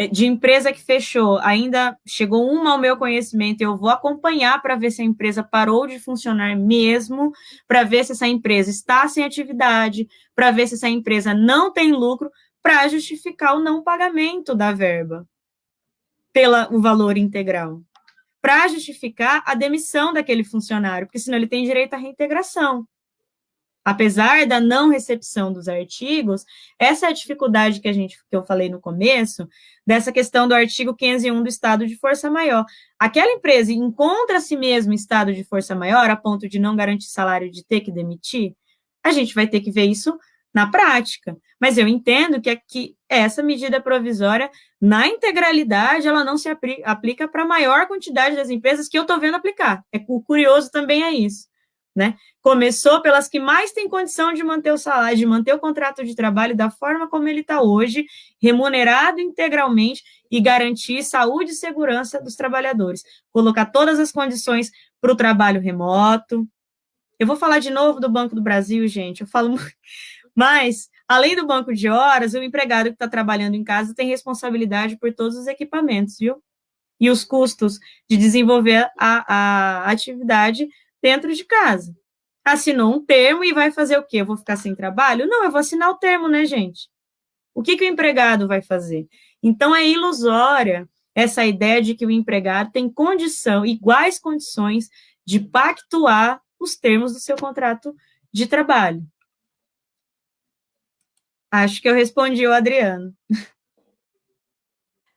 É, de empresa que fechou, ainda chegou uma ao meu conhecimento, eu vou acompanhar para ver se a empresa parou de funcionar mesmo, para ver se essa empresa está sem atividade, para ver se essa empresa não tem lucro, para justificar o não pagamento da verba pelo o valor integral, para justificar a demissão daquele funcionário, porque senão ele tem direito à reintegração. Apesar da não recepção dos artigos, essa é a dificuldade que a gente que eu falei no começo, dessa questão do artigo 501 do estado de força maior. Aquela empresa encontra a si mesma em estado de força maior, a ponto de não garantir salário de ter que demitir, a gente vai ter que ver isso na prática. Mas eu entendo que aqui essa medida provisória, na integralidade, ela não se aplica para a maior quantidade das empresas que eu estou vendo aplicar. É curioso também é isso né? Começou pelas que mais têm condição de manter o salário, de manter o contrato de trabalho da forma como ele está hoje, remunerado integralmente e garantir saúde e segurança dos trabalhadores. Colocar todas as condições para o trabalho remoto. Eu vou falar de novo do Banco do Brasil, gente, eu falo mas, além do banco de horas, o empregado que está trabalhando em casa tem responsabilidade por todos os equipamentos, viu? E os custos de desenvolver a, a atividade dentro de casa. Assinou um termo e vai fazer o quê? Eu vou ficar sem trabalho? Não, eu vou assinar o termo, né, gente? O que, que o empregado vai fazer? Então, é ilusória essa ideia de que o empregado tem condição, iguais condições, de pactuar os termos do seu contrato de trabalho. Acho que eu respondi o Adriano.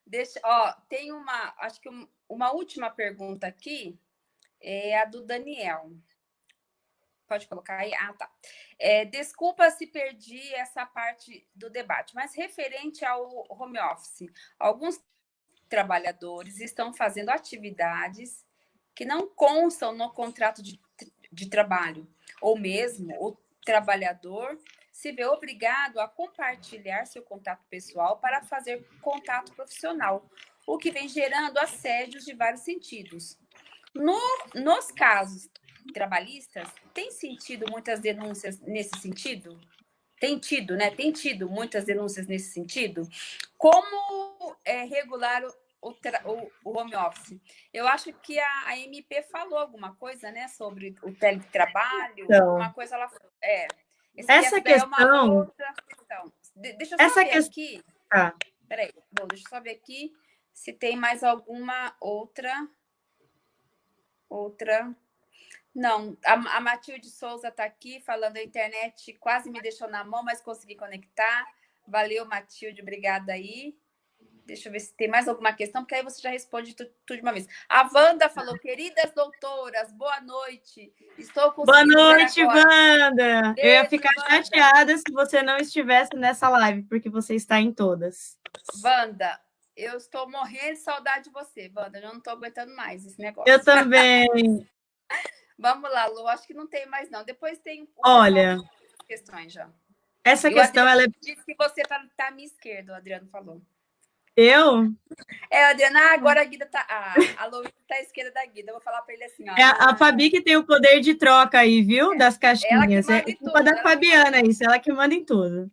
Deixa, ó, tem uma, acho que uma última pergunta aqui, é a do Daniel. Pode colocar aí? Ah, tá. É, desculpa se perdi essa parte do debate, mas referente ao home office, alguns trabalhadores estão fazendo atividades que não constam no contrato de, de trabalho, ou mesmo o trabalhador se vê obrigado a compartilhar seu contato pessoal para fazer contato profissional, o que vem gerando assédios de vários sentidos. No, nos casos trabalhistas, tem sentido muitas denúncias nesse sentido? Tem tido, né? Tem tido muitas denúncias nesse sentido. Como é, regular o, o, o, home office? Eu acho que a, a, MP falou alguma coisa, né, sobre o teletrabalho. Então, uma coisa ela é. Essa questão. É questão. De, deixa eu só essa ver questão... aqui. Ah. Peraí, bom, deixa eu só ver aqui se tem mais alguma outra. Outra. Não, a, a Matilde Souza está aqui falando a internet quase me deixou na mão, mas consegui conectar. Valeu, Matilde, obrigada aí. Deixa eu ver se tem mais alguma questão, porque aí você já responde tudo, tudo de uma vez. A Wanda falou, queridas doutoras, boa noite. Estou com Boa noite, Wanda. eu ia ficar Wanda. chateada se você não estivesse nessa live, porque você está em todas. Wanda, eu estou morrendo de saudade de você, Wanda. Eu não estou aguentando mais esse negócio. Eu também. Vamos lá, Lu. Acho que não tem mais, não. Depois tem Olha, questões já. Essa e questão, ela é... disse que você está tá à minha esquerda, o Adriano falou. Eu? É, Adriana, ah, agora a Guida tá. Ah, a Luísa tá à esquerda da Guida. Eu vou falar para ele assim: ó. É a Fabi que tem o poder de troca aí, viu? É, das caixinhas. É culpa tudo, da Fabiana, isso, ela que manda em tudo.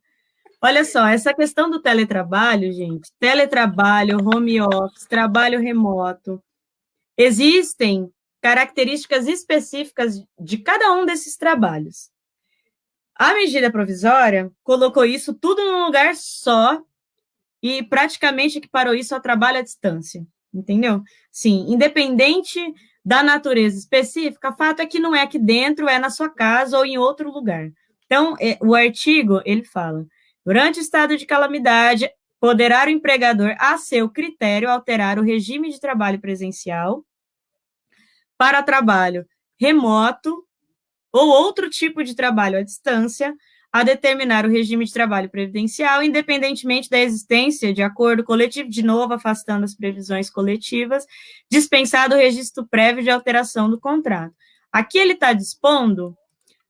Olha só, essa questão do teletrabalho, gente, teletrabalho, home office, trabalho remoto, existem características específicas de cada um desses trabalhos. A medida provisória colocou isso tudo num lugar só e praticamente equiparou isso ao trabalho à distância, entendeu? Sim, independente da natureza específica, fato é que não é aqui dentro, é na sua casa ou em outro lugar. Então, é, o artigo, ele fala, Durante o estado de calamidade, poderá o empregador, a seu critério, alterar o regime de trabalho presencial para trabalho remoto ou outro tipo de trabalho à distância, a determinar o regime de trabalho previdencial, independentemente da existência de acordo coletivo, de novo afastando as previsões coletivas, dispensado o registro prévio de alteração do contrato. Aqui ele está dispondo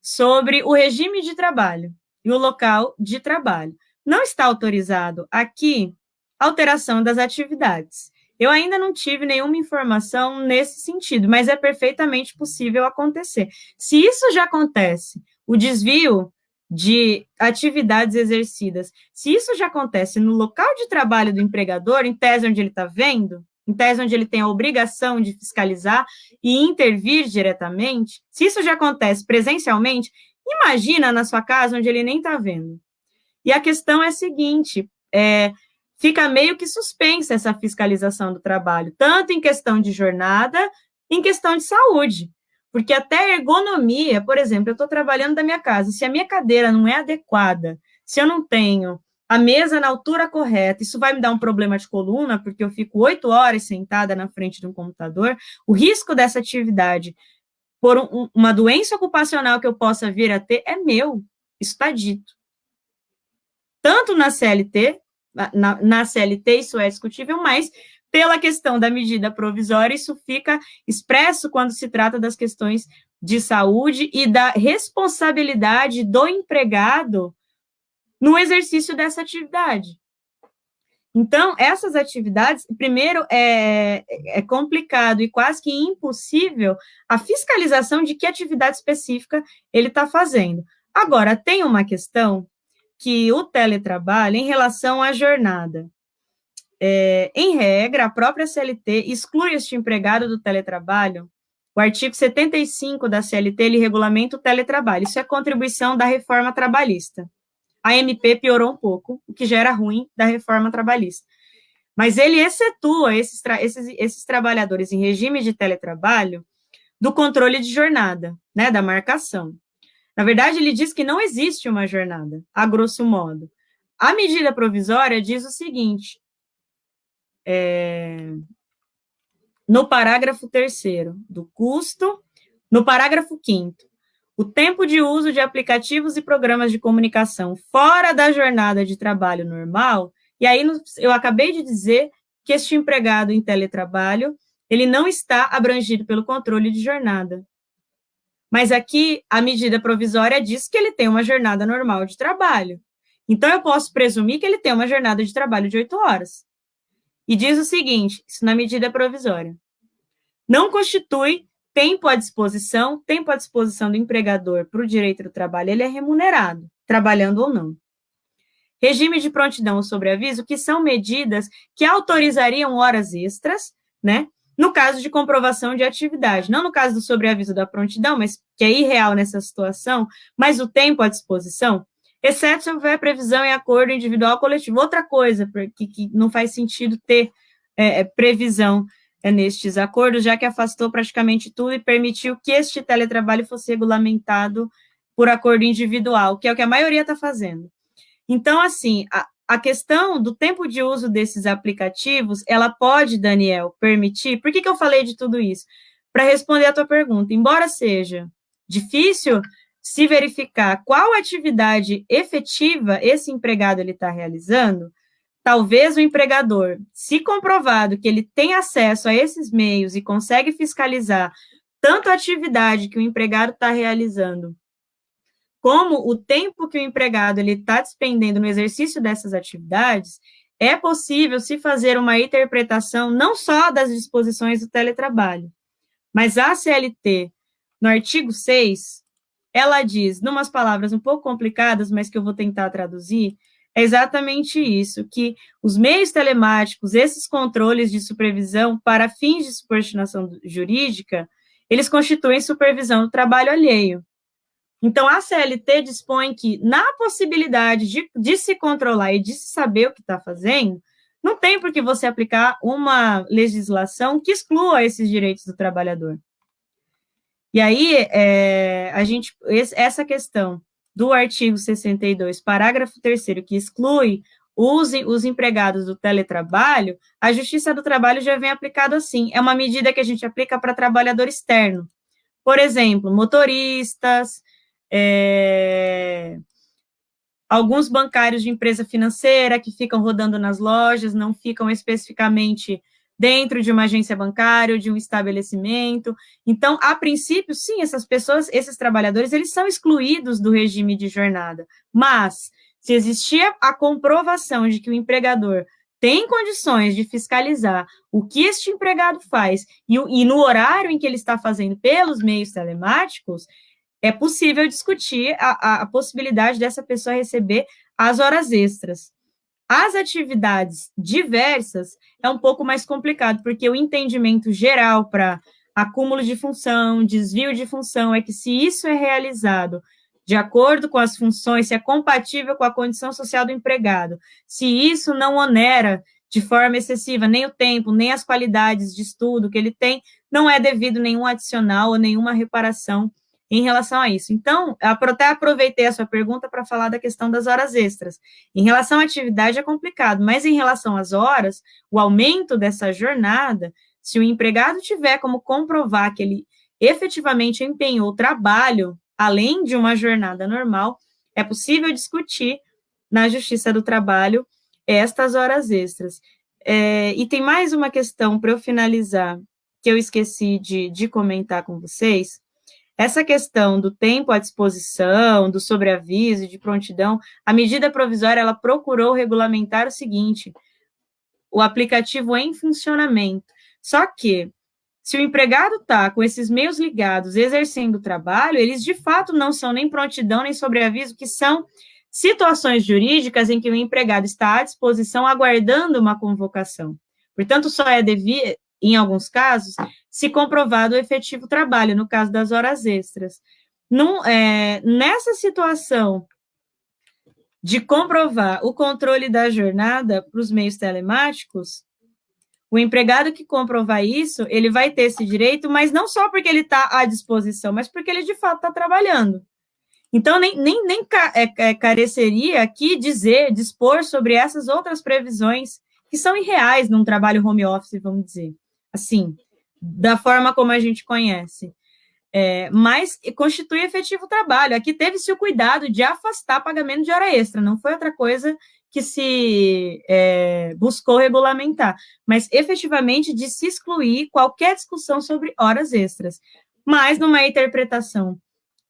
sobre o regime de trabalho e o local de trabalho. Não está autorizado aqui alteração das atividades. Eu ainda não tive nenhuma informação nesse sentido, mas é perfeitamente possível acontecer. Se isso já acontece, o desvio de atividades exercidas, se isso já acontece no local de trabalho do empregador, em tese onde ele está vendo, em tese onde ele tem a obrigação de fiscalizar e intervir diretamente, se isso já acontece presencialmente, Imagina na sua casa onde ele nem está vendo. E a questão é a seguinte, é, fica meio que suspensa essa fiscalização do trabalho, tanto em questão de jornada, em questão de saúde. Porque até ergonomia, por exemplo, eu estou trabalhando da minha casa, se a minha cadeira não é adequada, se eu não tenho a mesa na altura correta, isso vai me dar um problema de coluna, porque eu fico oito horas sentada na frente de um computador, o risco dessa atividade por um, uma doença ocupacional que eu possa vir a ter é meu, isso está dito. Tanto na CLT, na, na CLT isso é discutível, mas pela questão da medida provisória, isso fica expresso quando se trata das questões de saúde e da responsabilidade do empregado no exercício dessa atividade. Então, essas atividades, primeiro, é, é complicado e quase que impossível a fiscalização de que atividade específica ele está fazendo. Agora, tem uma questão que o teletrabalho, em relação à jornada, é, em regra, a própria CLT exclui este empregado do teletrabalho. O artigo 75 da CLT, ele regulamenta o teletrabalho. Isso é contribuição da reforma trabalhista. A MP piorou um pouco, o que já era ruim da reforma trabalhista. Mas ele excetua esses, esses, esses trabalhadores em regime de teletrabalho do controle de jornada, né, da marcação. Na verdade, ele diz que não existe uma jornada, a grosso modo. A medida provisória diz o seguinte, é, no parágrafo terceiro do custo, no parágrafo quinto, o tempo de uso de aplicativos e programas de comunicação fora da jornada de trabalho normal, e aí eu acabei de dizer que este empregado em teletrabalho, ele não está abrangido pelo controle de jornada. Mas aqui, a medida provisória diz que ele tem uma jornada normal de trabalho. Então, eu posso presumir que ele tem uma jornada de trabalho de oito horas. E diz o seguinte, isso na medida provisória, não constitui tempo à disposição, tempo à disposição do empregador para o direito do trabalho, ele é remunerado, trabalhando ou não. Regime de prontidão ou sobreaviso, que são medidas que autorizariam horas extras, né, no caso de comprovação de atividade, não no caso do sobreaviso da prontidão, mas que é irreal nessa situação, mas o tempo à disposição, exceto se houver previsão em acordo individual coletivo. Outra coisa, porque que não faz sentido ter é, é, previsão nestes acordos, já que afastou praticamente tudo e permitiu que este teletrabalho fosse regulamentado por acordo individual, que é o que a maioria está fazendo. Então, assim, a, a questão do tempo de uso desses aplicativos, ela pode, Daniel, permitir... Por que, que eu falei de tudo isso? Para responder a tua pergunta, embora seja difícil se verificar qual atividade efetiva esse empregado está realizando, talvez o empregador, se comprovado que ele tem acesso a esses meios e consegue fiscalizar tanto a atividade que o empregado está realizando, como o tempo que o empregado está despendendo no exercício dessas atividades, é possível se fazer uma interpretação não só das disposições do teletrabalho, mas a CLT, no artigo 6, ela diz, numas palavras um pouco complicadas, mas que eu vou tentar traduzir, é exatamente isso, que os meios telemáticos, esses controles de supervisão para fins de subordinação jurídica, eles constituem supervisão do trabalho alheio. Então, a CLT dispõe que, na possibilidade de, de se controlar e de se saber o que está fazendo, não tem por que você aplicar uma legislação que exclua esses direitos do trabalhador. E aí, é, a gente, essa questão do artigo 62, parágrafo 3 que exclui os, os empregados do teletrabalho, a Justiça do Trabalho já vem aplicado assim. É uma medida que a gente aplica para trabalhador externo. Por exemplo, motoristas, é, alguns bancários de empresa financeira que ficam rodando nas lojas, não ficam especificamente dentro de uma agência bancária de um estabelecimento. Então, a princípio, sim, essas pessoas, esses trabalhadores, eles são excluídos do regime de jornada. Mas, se existia a comprovação de que o empregador tem condições de fiscalizar o que este empregado faz e, e no horário em que ele está fazendo pelos meios telemáticos, é possível discutir a, a possibilidade dessa pessoa receber as horas extras. As atividades diversas é um pouco mais complicado, porque o entendimento geral para acúmulo de função, desvio de função, é que se isso é realizado de acordo com as funções, se é compatível com a condição social do empregado, se isso não onera de forma excessiva, nem o tempo, nem as qualidades de estudo que ele tem, não é devido nenhum adicional ou nenhuma reparação em relação a isso. Então, até aproveitei a sua pergunta para falar da questão das horas extras. Em relação à atividade é complicado, mas em relação às horas, o aumento dessa jornada, se o empregado tiver como comprovar que ele efetivamente empenhou trabalho além de uma jornada normal, é possível discutir na Justiça do Trabalho estas horas extras. É, e tem mais uma questão para eu finalizar, que eu esqueci de, de comentar com vocês, essa questão do tempo à disposição, do sobreaviso de prontidão, a medida provisória ela procurou regulamentar o seguinte: o aplicativo em funcionamento. Só que, se o empregado está com esses meios ligados, exercendo o trabalho, eles de fato não são nem prontidão nem sobreaviso, que são situações jurídicas em que o empregado está à disposição aguardando uma convocação. Portanto, só é devido, em alguns casos, se comprovado o efetivo trabalho, no caso das horas extras. Num, é, nessa situação de comprovar o controle da jornada para os meios telemáticos, o empregado que comprovar isso, ele vai ter esse direito, mas não só porque ele está à disposição, mas porque ele de fato está trabalhando. Então, nem, nem, nem é, é, careceria aqui dizer, dispor sobre essas outras previsões que são irreais num trabalho home office, vamos dizer. Assim, da forma como a gente conhece. É, mas constitui efetivo trabalho. Aqui teve-se o cuidado de afastar pagamento de hora extra, não foi outra coisa que se é, buscou regulamentar, mas efetivamente de se excluir qualquer discussão sobre horas extras. Mas numa interpretação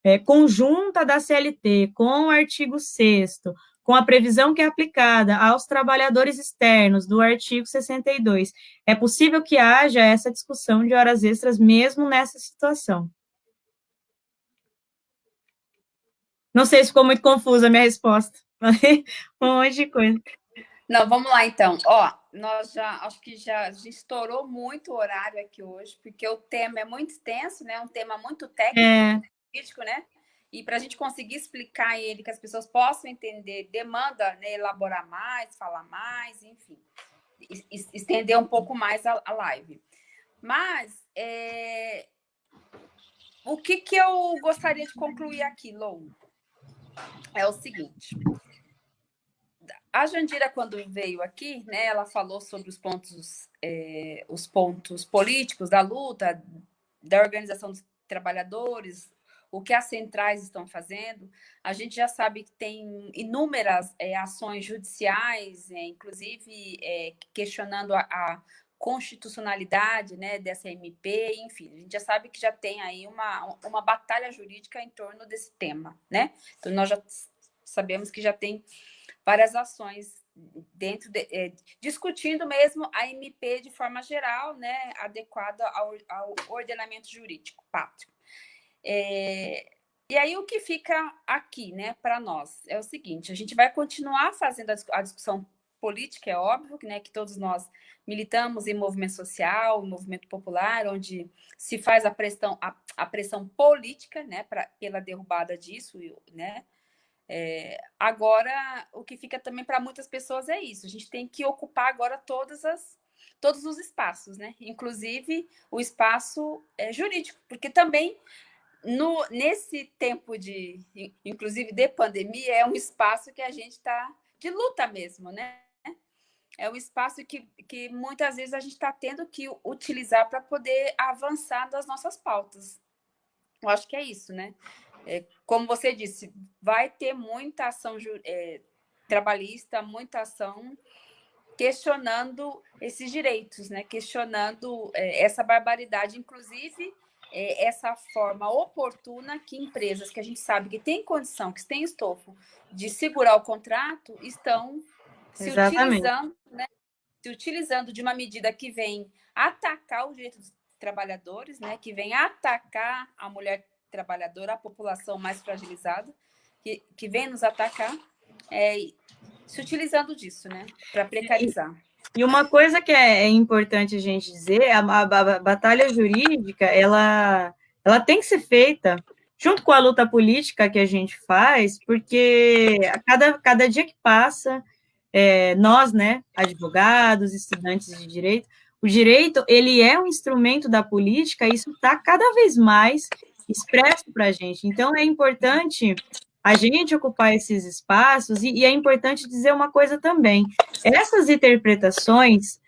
é, conjunta da CLT com o artigo 6 com a previsão que é aplicada aos trabalhadores externos do artigo 62, é possível que haja essa discussão de horas extras mesmo nessa situação. Não sei se ficou muito confusa a minha resposta. um monte de coisa. Não, vamos lá então. Ó, nós já acho que já, já estourou muito o horário aqui hoje, porque o tema é muito extenso, né? Um tema muito técnico, é. né? E para a gente conseguir explicar ele, que as pessoas possam entender, demanda né, elaborar mais, falar mais, enfim, estender um pouco mais a, a live. Mas é... o que, que eu gostaria de concluir aqui, Lou, é o seguinte. A Jandira, quando veio aqui, né, ela falou sobre os pontos, é, os pontos políticos da luta, da organização dos trabalhadores, o que as centrais estão fazendo. A gente já sabe que tem inúmeras é, ações judiciais, é, inclusive é, questionando a, a, constitucionalidade né, dessa MP, enfim, a gente já sabe que já tem aí uma, uma batalha jurídica em torno desse tema, né? Então, nós já sabemos que já tem várias ações dentro de, é, discutindo mesmo a MP de forma geral, né, adequada ao, ao ordenamento jurídico pátrio. É, e aí o que fica aqui, né, para nós é o seguinte: a gente vai continuar fazendo a discussão política, é óbvio, né, que todos nós militamos em movimento social, em movimento popular, onde se faz a pressão, a, a pressão política, né, pra, pela derrubada disso, né. É, agora, o que fica também para muitas pessoas é isso. A gente tem que ocupar agora todas as todos os espaços, né? Inclusive o espaço é, jurídico, porque também no, nesse tempo de, inclusive de pandemia, é um espaço que a gente está de luta mesmo, né? É um espaço que, que muitas vezes a gente está tendo que utilizar para poder avançar das nossas pautas. Eu acho que é isso, né? É, como você disse, vai ter muita ação é, trabalhista, muita ação questionando esses direitos, né? Questionando é, essa barbaridade, inclusive é, essa forma oportuna que empresas que a gente sabe que tem condição, que têm estofo de segurar o contrato, estão se utilizando, né, se utilizando de uma medida que vem atacar o direito dos trabalhadores, né, que vem atacar a mulher trabalhadora, a população mais fragilizada, que, que vem nos atacar, é, se utilizando disso, né, para precarizar. E uma coisa que é, é importante a gente dizer, a, a, a, batalha jurídica, ela, ela tem que ser feita junto com a luta política que a gente faz, porque a cada, cada dia que passa, é, nós, né, advogados, estudantes de direito, o direito, ele é um instrumento da política e isso está cada vez mais expresso para a gente. Então, é importante a gente ocupar esses espaços e, e é importante dizer uma coisa também. Essas interpretações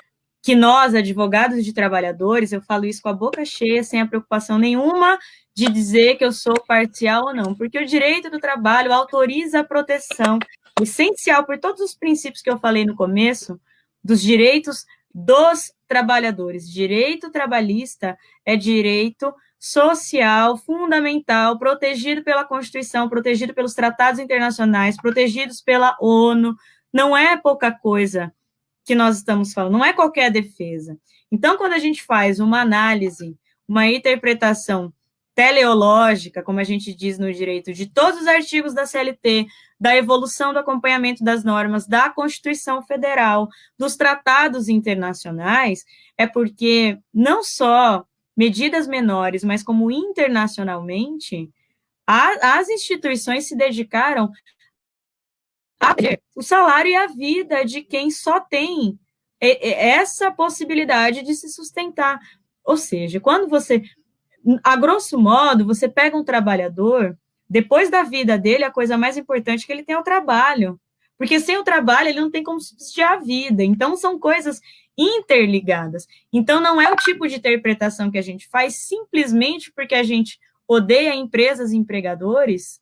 que nós, advogados de trabalhadores, eu falo isso com a boca cheia, sem a preocupação nenhuma de dizer que eu sou parcial ou não, porque o direito do trabalho autoriza a proteção essencial por todos os princípios que eu falei no começo, dos direitos dos trabalhadores. Direito trabalhista é direito social fundamental, protegido pela Constituição, protegido pelos tratados internacionais, protegidos pela ONU. Não é pouca coisa que nós estamos falando, não é qualquer defesa. Então, quando a gente faz uma análise, uma interpretação teleológica, como a gente diz no direito, de todos os artigos da CLT, da evolução do acompanhamento das normas da Constituição Federal, dos tratados internacionais, é porque não só medidas menores, mas como internacionalmente, a, as instituições se dedicaram a o salário e a vida de quem só tem essa possibilidade de se sustentar. Ou seja, quando você a grosso modo, você pega um trabalhador, depois da vida dele, a coisa mais importante é que ele tem o trabalho. Porque sem o trabalho, ele não tem como subsistir a vida. Então, são coisas interligadas. Então, não é o tipo de interpretação que a gente faz simplesmente porque a gente odeia empresas e empregadores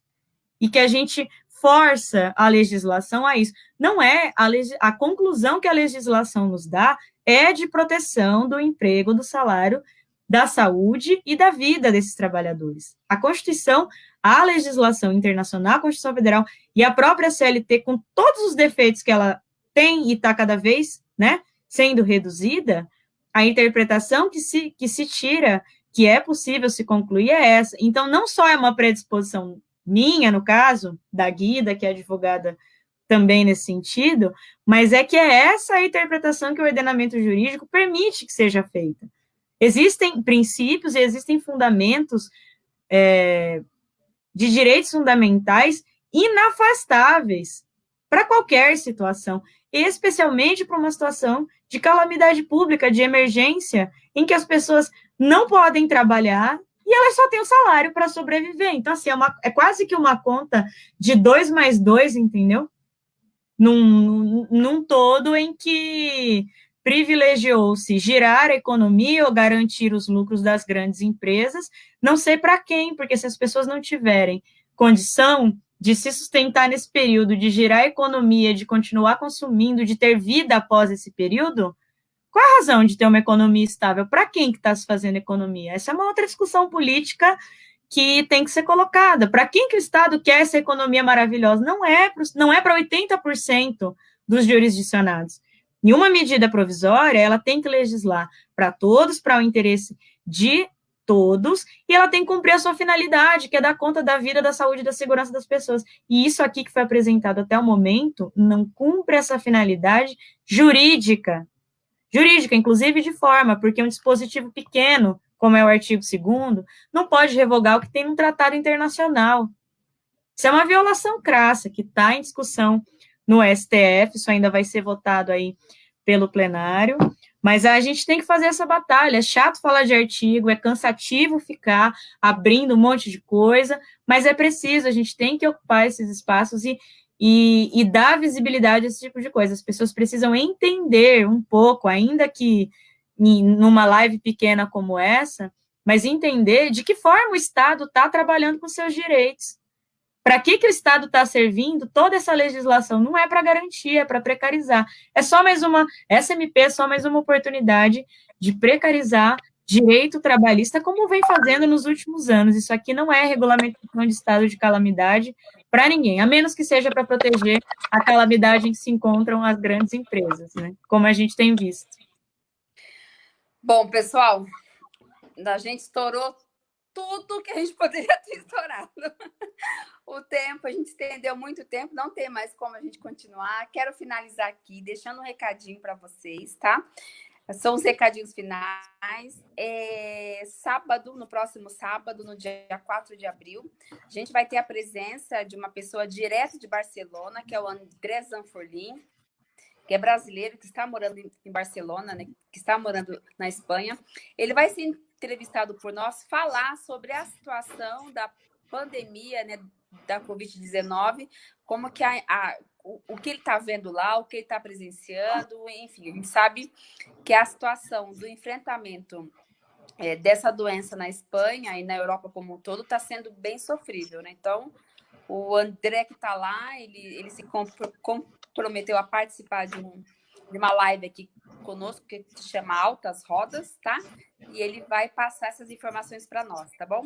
e que a gente força a legislação a isso. Não é a, a conclusão que a legislação nos dá é de proteção do emprego, do salário da saúde e da vida desses trabalhadores. A Constituição, a legislação internacional, a Constituição Federal e a própria CLT, com todos os defeitos que ela tem e está cada vez né, sendo reduzida, a interpretação que se, que se tira, que é possível se concluir, é essa. Então, não só é uma predisposição minha, no caso, da Guida, que é advogada também nesse sentido, mas é que é essa a interpretação que o ordenamento jurídico permite que seja feita. Existem princípios e existem fundamentos é, de direitos fundamentais inafastáveis para qualquer situação, especialmente para uma situação de calamidade pública, de emergência, em que as pessoas não podem trabalhar e elas só têm o salário para sobreviver. Então, assim, é, uma, é, quase que uma conta de dois mais dois, entendeu? Num, num todo em que privilegiou-se girar a economia ou garantir os lucros das grandes empresas, não sei para quem, porque se as pessoas não tiverem condição de se sustentar nesse período, de girar a economia, de continuar consumindo, de ter vida após esse período, qual a razão de ter uma economia estável? Para quem que está se fazendo economia? Essa é uma outra discussão política que tem que ser colocada. Para quem que o Estado quer essa economia maravilhosa? Não é, não é para 80% dos jurisdicionados. Em uma medida provisória, ela tem que legislar para todos, para o interesse de todos, e ela tem que cumprir a sua finalidade, que é dar conta da vida, da saúde e da segurança das pessoas. E isso aqui que foi apresentado até o momento não cumpre essa finalidade jurídica. Jurídica, inclusive de forma, porque um dispositivo pequeno, como é o artigo 2 não pode revogar o que tem um tratado internacional. Isso é uma violação crassa que está em discussão no STF, isso ainda vai ser votado aí pelo plenário, mas a gente tem que fazer essa batalha. É chato falar de artigo, é cansativo ficar abrindo um monte de coisa, mas é preciso, a gente tem que ocupar esses espaços e, e, e dar visibilidade a esse tipo de coisa. As pessoas precisam entender um pouco, ainda que em, numa live pequena como essa, mas entender de que forma o Estado está trabalhando com seus direitos. Para que, que o Estado está servindo toda essa legislação? Não é para garantir, é para precarizar. É só mais uma, essa MP é só mais uma oportunidade de precarizar direito trabalhista, como vem fazendo nos últimos anos. Isso aqui não é regulamentação de estado de calamidade para ninguém, a menos que seja para proteger a calamidade em que se encontram as grandes empresas, né? como a gente tem visto. Bom, pessoal, a gente estourou tudo que a gente poderia ter estourado. Tempo, a gente estendeu muito tempo, não tem mais como a gente continuar. Quero finalizar aqui, deixando um recadinho para vocês, tá? São os recadinhos finais. É, sábado, no próximo sábado, no dia 4 de abril, a gente vai ter a presença de uma pessoa direto de Barcelona, que é o André Zanforlin. que é brasileiro, que está morando em Barcelona, né, que está morando na Espanha. Ele vai ser entrevistado por nós, falar sobre a situação da pandemia, né, da Covid-19, como que a, a o, o, que ele está vendo lá, o que ele está presenciando, enfim, a gente sabe que a situação do enfrentamento é, dessa doença na Espanha e na Europa como um todo está sendo bem sofrível, né? Então, o André que está lá, ele, ele se comprometeu a participar de, um, de uma live aqui conosco que se chama Altas Rodas, tá? E ele vai passar essas informações para nós, tá bom?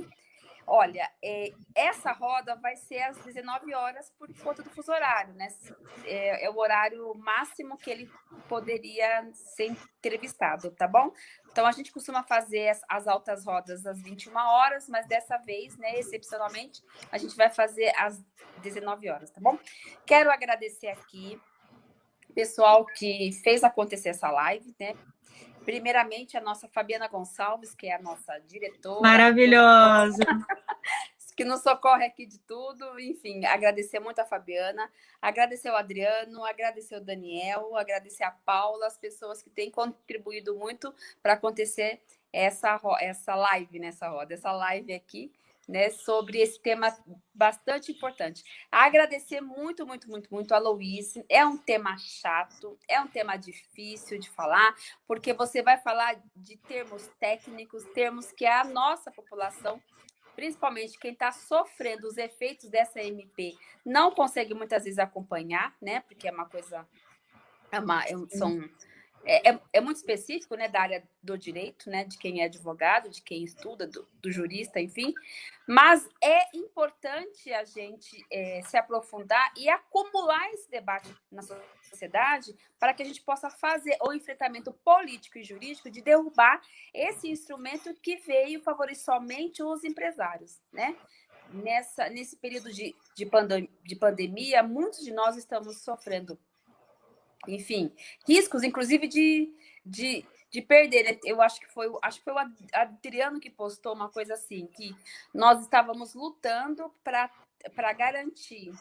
Olha, é, essa roda vai ser às 19 horas por conta do fuso horário, né? É, é, o horário máximo que ele poderia ser entrevistado, tá bom? Então, a gente costuma fazer as, as altas rodas às 21 horas, mas dessa vez, né, excepcionalmente, a gente vai fazer às 19 horas, tá bom? Quero agradecer aqui pessoal que fez acontecer essa live, né? Primeiramente, a nossa Fabiana Gonçalves, que é a nossa diretora. Maravilhosa! que nos socorre aqui de tudo. Enfim, agradecer muito a Fabiana, agradecer o Adriano, agradecer o Daniel, agradecer a Paula, as pessoas que têm contribuído muito para acontecer essa, essa live nessa roda, essa live aqui né, sobre esse tema bastante importante. Agradecer muito, muito, muito, muito a Louise. É um tema chato, é um tema difícil de falar, porque você vai falar de termos técnicos, termos que a nossa população, principalmente quem está sofrendo os efeitos dessa MP, não consegue muitas vezes acompanhar, né? Porque é uma coisa. É uma, é são é, é, é, muito específico, né, da área do direito, né, de quem é advogado, de quem estuda, do, do jurista, enfim. Mas é importante a gente é, se aprofundar e acumular esse debate na sociedade para que a gente possa fazer o enfrentamento político e jurídico de derrubar esse instrumento que veio favorecer somente os empresários, né? Nessa, nesse período de, de, pandem de pandemia, muitos de nós estamos sofrendo enfim, riscos, inclusive, de, de, de perder. Né? Eu acho que foi, acho que foi o Adriano que postou uma coisa assim, que nós estávamos lutando para garantir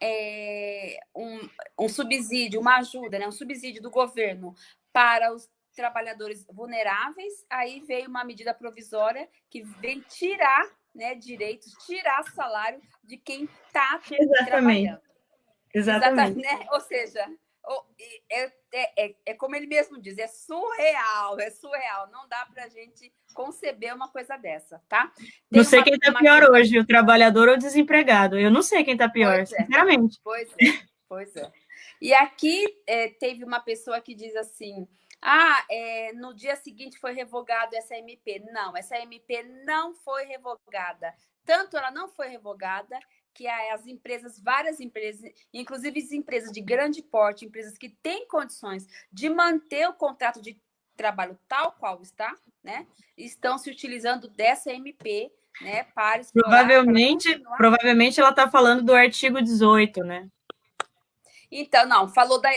é, um, um subsídio, uma ajuda, né? um subsídio do governo para os trabalhadores vulneráveis, aí veio uma medida provisória que vem tirar né, direitos, tirar salário de quem está trabalhando. Exatamente. Exatamente. Né? Ou seja, é, é, é, é, como ele mesmo diz, é surreal, é surreal. Não dá para a gente conceber uma coisa dessa, tá? Tem não sei quem está pior coisa... hoje, o trabalhador ou o desempregado. Eu não sei quem está pior, pois é. sinceramente. Pois é, pois é. E aqui é, teve uma pessoa que diz assim: ah, é, no dia seguinte foi revogado essa MP. Não, essa MP não foi revogada. Tanto ela não foi revogada que as empresas, várias empresas, inclusive as empresas de grande porte, empresas que têm condições de manter o contrato de trabalho tal qual está, né, estão se utilizando dessa MP, né, para explorar, provavelmente, para provavelmente ela está falando do artigo 18, né? Então, não, falou da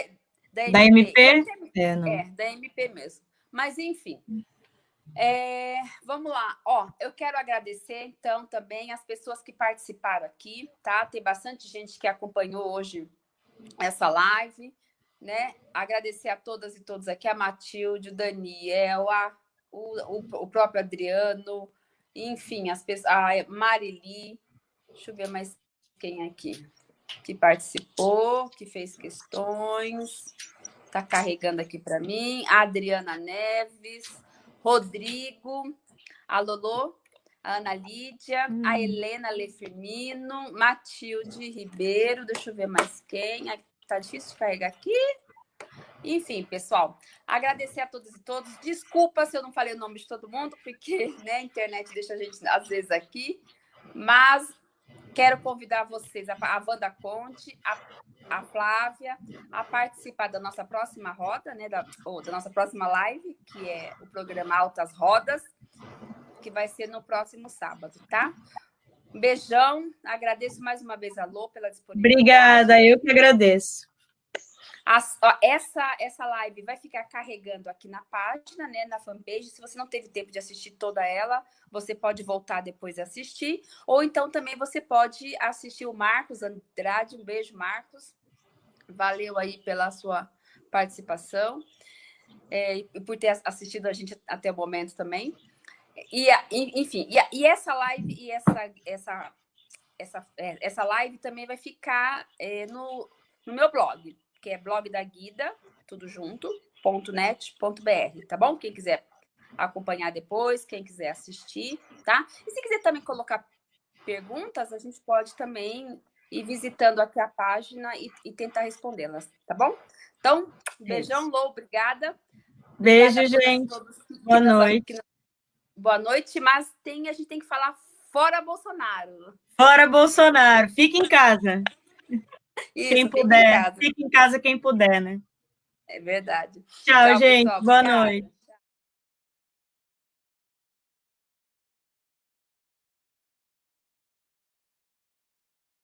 da MP, da MP? É, é, da MP mesmo. Mas enfim, é, vamos lá, ó, eu quero agradecer então também as pessoas que participaram aqui, tá? Tem bastante gente que acompanhou hoje essa live, né? Agradecer a todas e todos aqui, a Matilde, o Daniel, a, o, o, o próprio Adriano, enfim, as pessoas, a Marili, deixa eu ver mais quem aqui que participou, que fez questões, tá carregando aqui para mim, a Adriana Neves, Rodrigo, a Lolo, a Ana Lídia, hum. a Helena Lefirmino, Matilde Ribeiro, deixa eu ver mais quem. Tá difícil de carregar aqui. Enfim, pessoal, agradecer a todos e todos. Desculpa se eu não falei o nome de todo mundo, porque né, a internet deixa a gente, às vezes, aqui. Mas quero convidar vocês, a, Wanda Conte, a a Flávia a participar da nossa próxima roda, né, da, ou da nossa próxima live, que é o programa Altas Rodas, que vai ser no próximo sábado, tá? Um beijão, agradeço mais uma vez a Lô pela disponibilidade. Obrigada, eu que agradeço. As, ó, essa, essa live vai ficar carregando aqui na página, né, na fanpage. Se você não teve tempo de assistir toda ela, você pode voltar depois e assistir. Ou então também você pode assistir o Marcos Andrade. Um beijo, Marcos. Valeu aí pela sua participação é, e por ter assistido a gente até o momento também. E, enfim, e, essa live e essa, essa, essa, é, essa live também vai ficar é, no, no meu blog, que é blog da Guida, tudo junto, .net.br, tá bom? Quem quiser acompanhar depois, quem quiser assistir, tá? E se quiser também colocar perguntas, a gente pode também ir visitando aqui a página e, e tentar respondê-las, tá bom? Então, beijão, Lou, obrigada. Beijo, obrigada gente. Boa noite. Boa noite, mas tem, a gente tem que falar fora Bolsonaro. Fora Bolsonaro, fique em casa. Isso, quem puder, fique em casa quem puder, né? É verdade. Tchau, Tchau gente. Pessoal. Boa Obrigada. noite.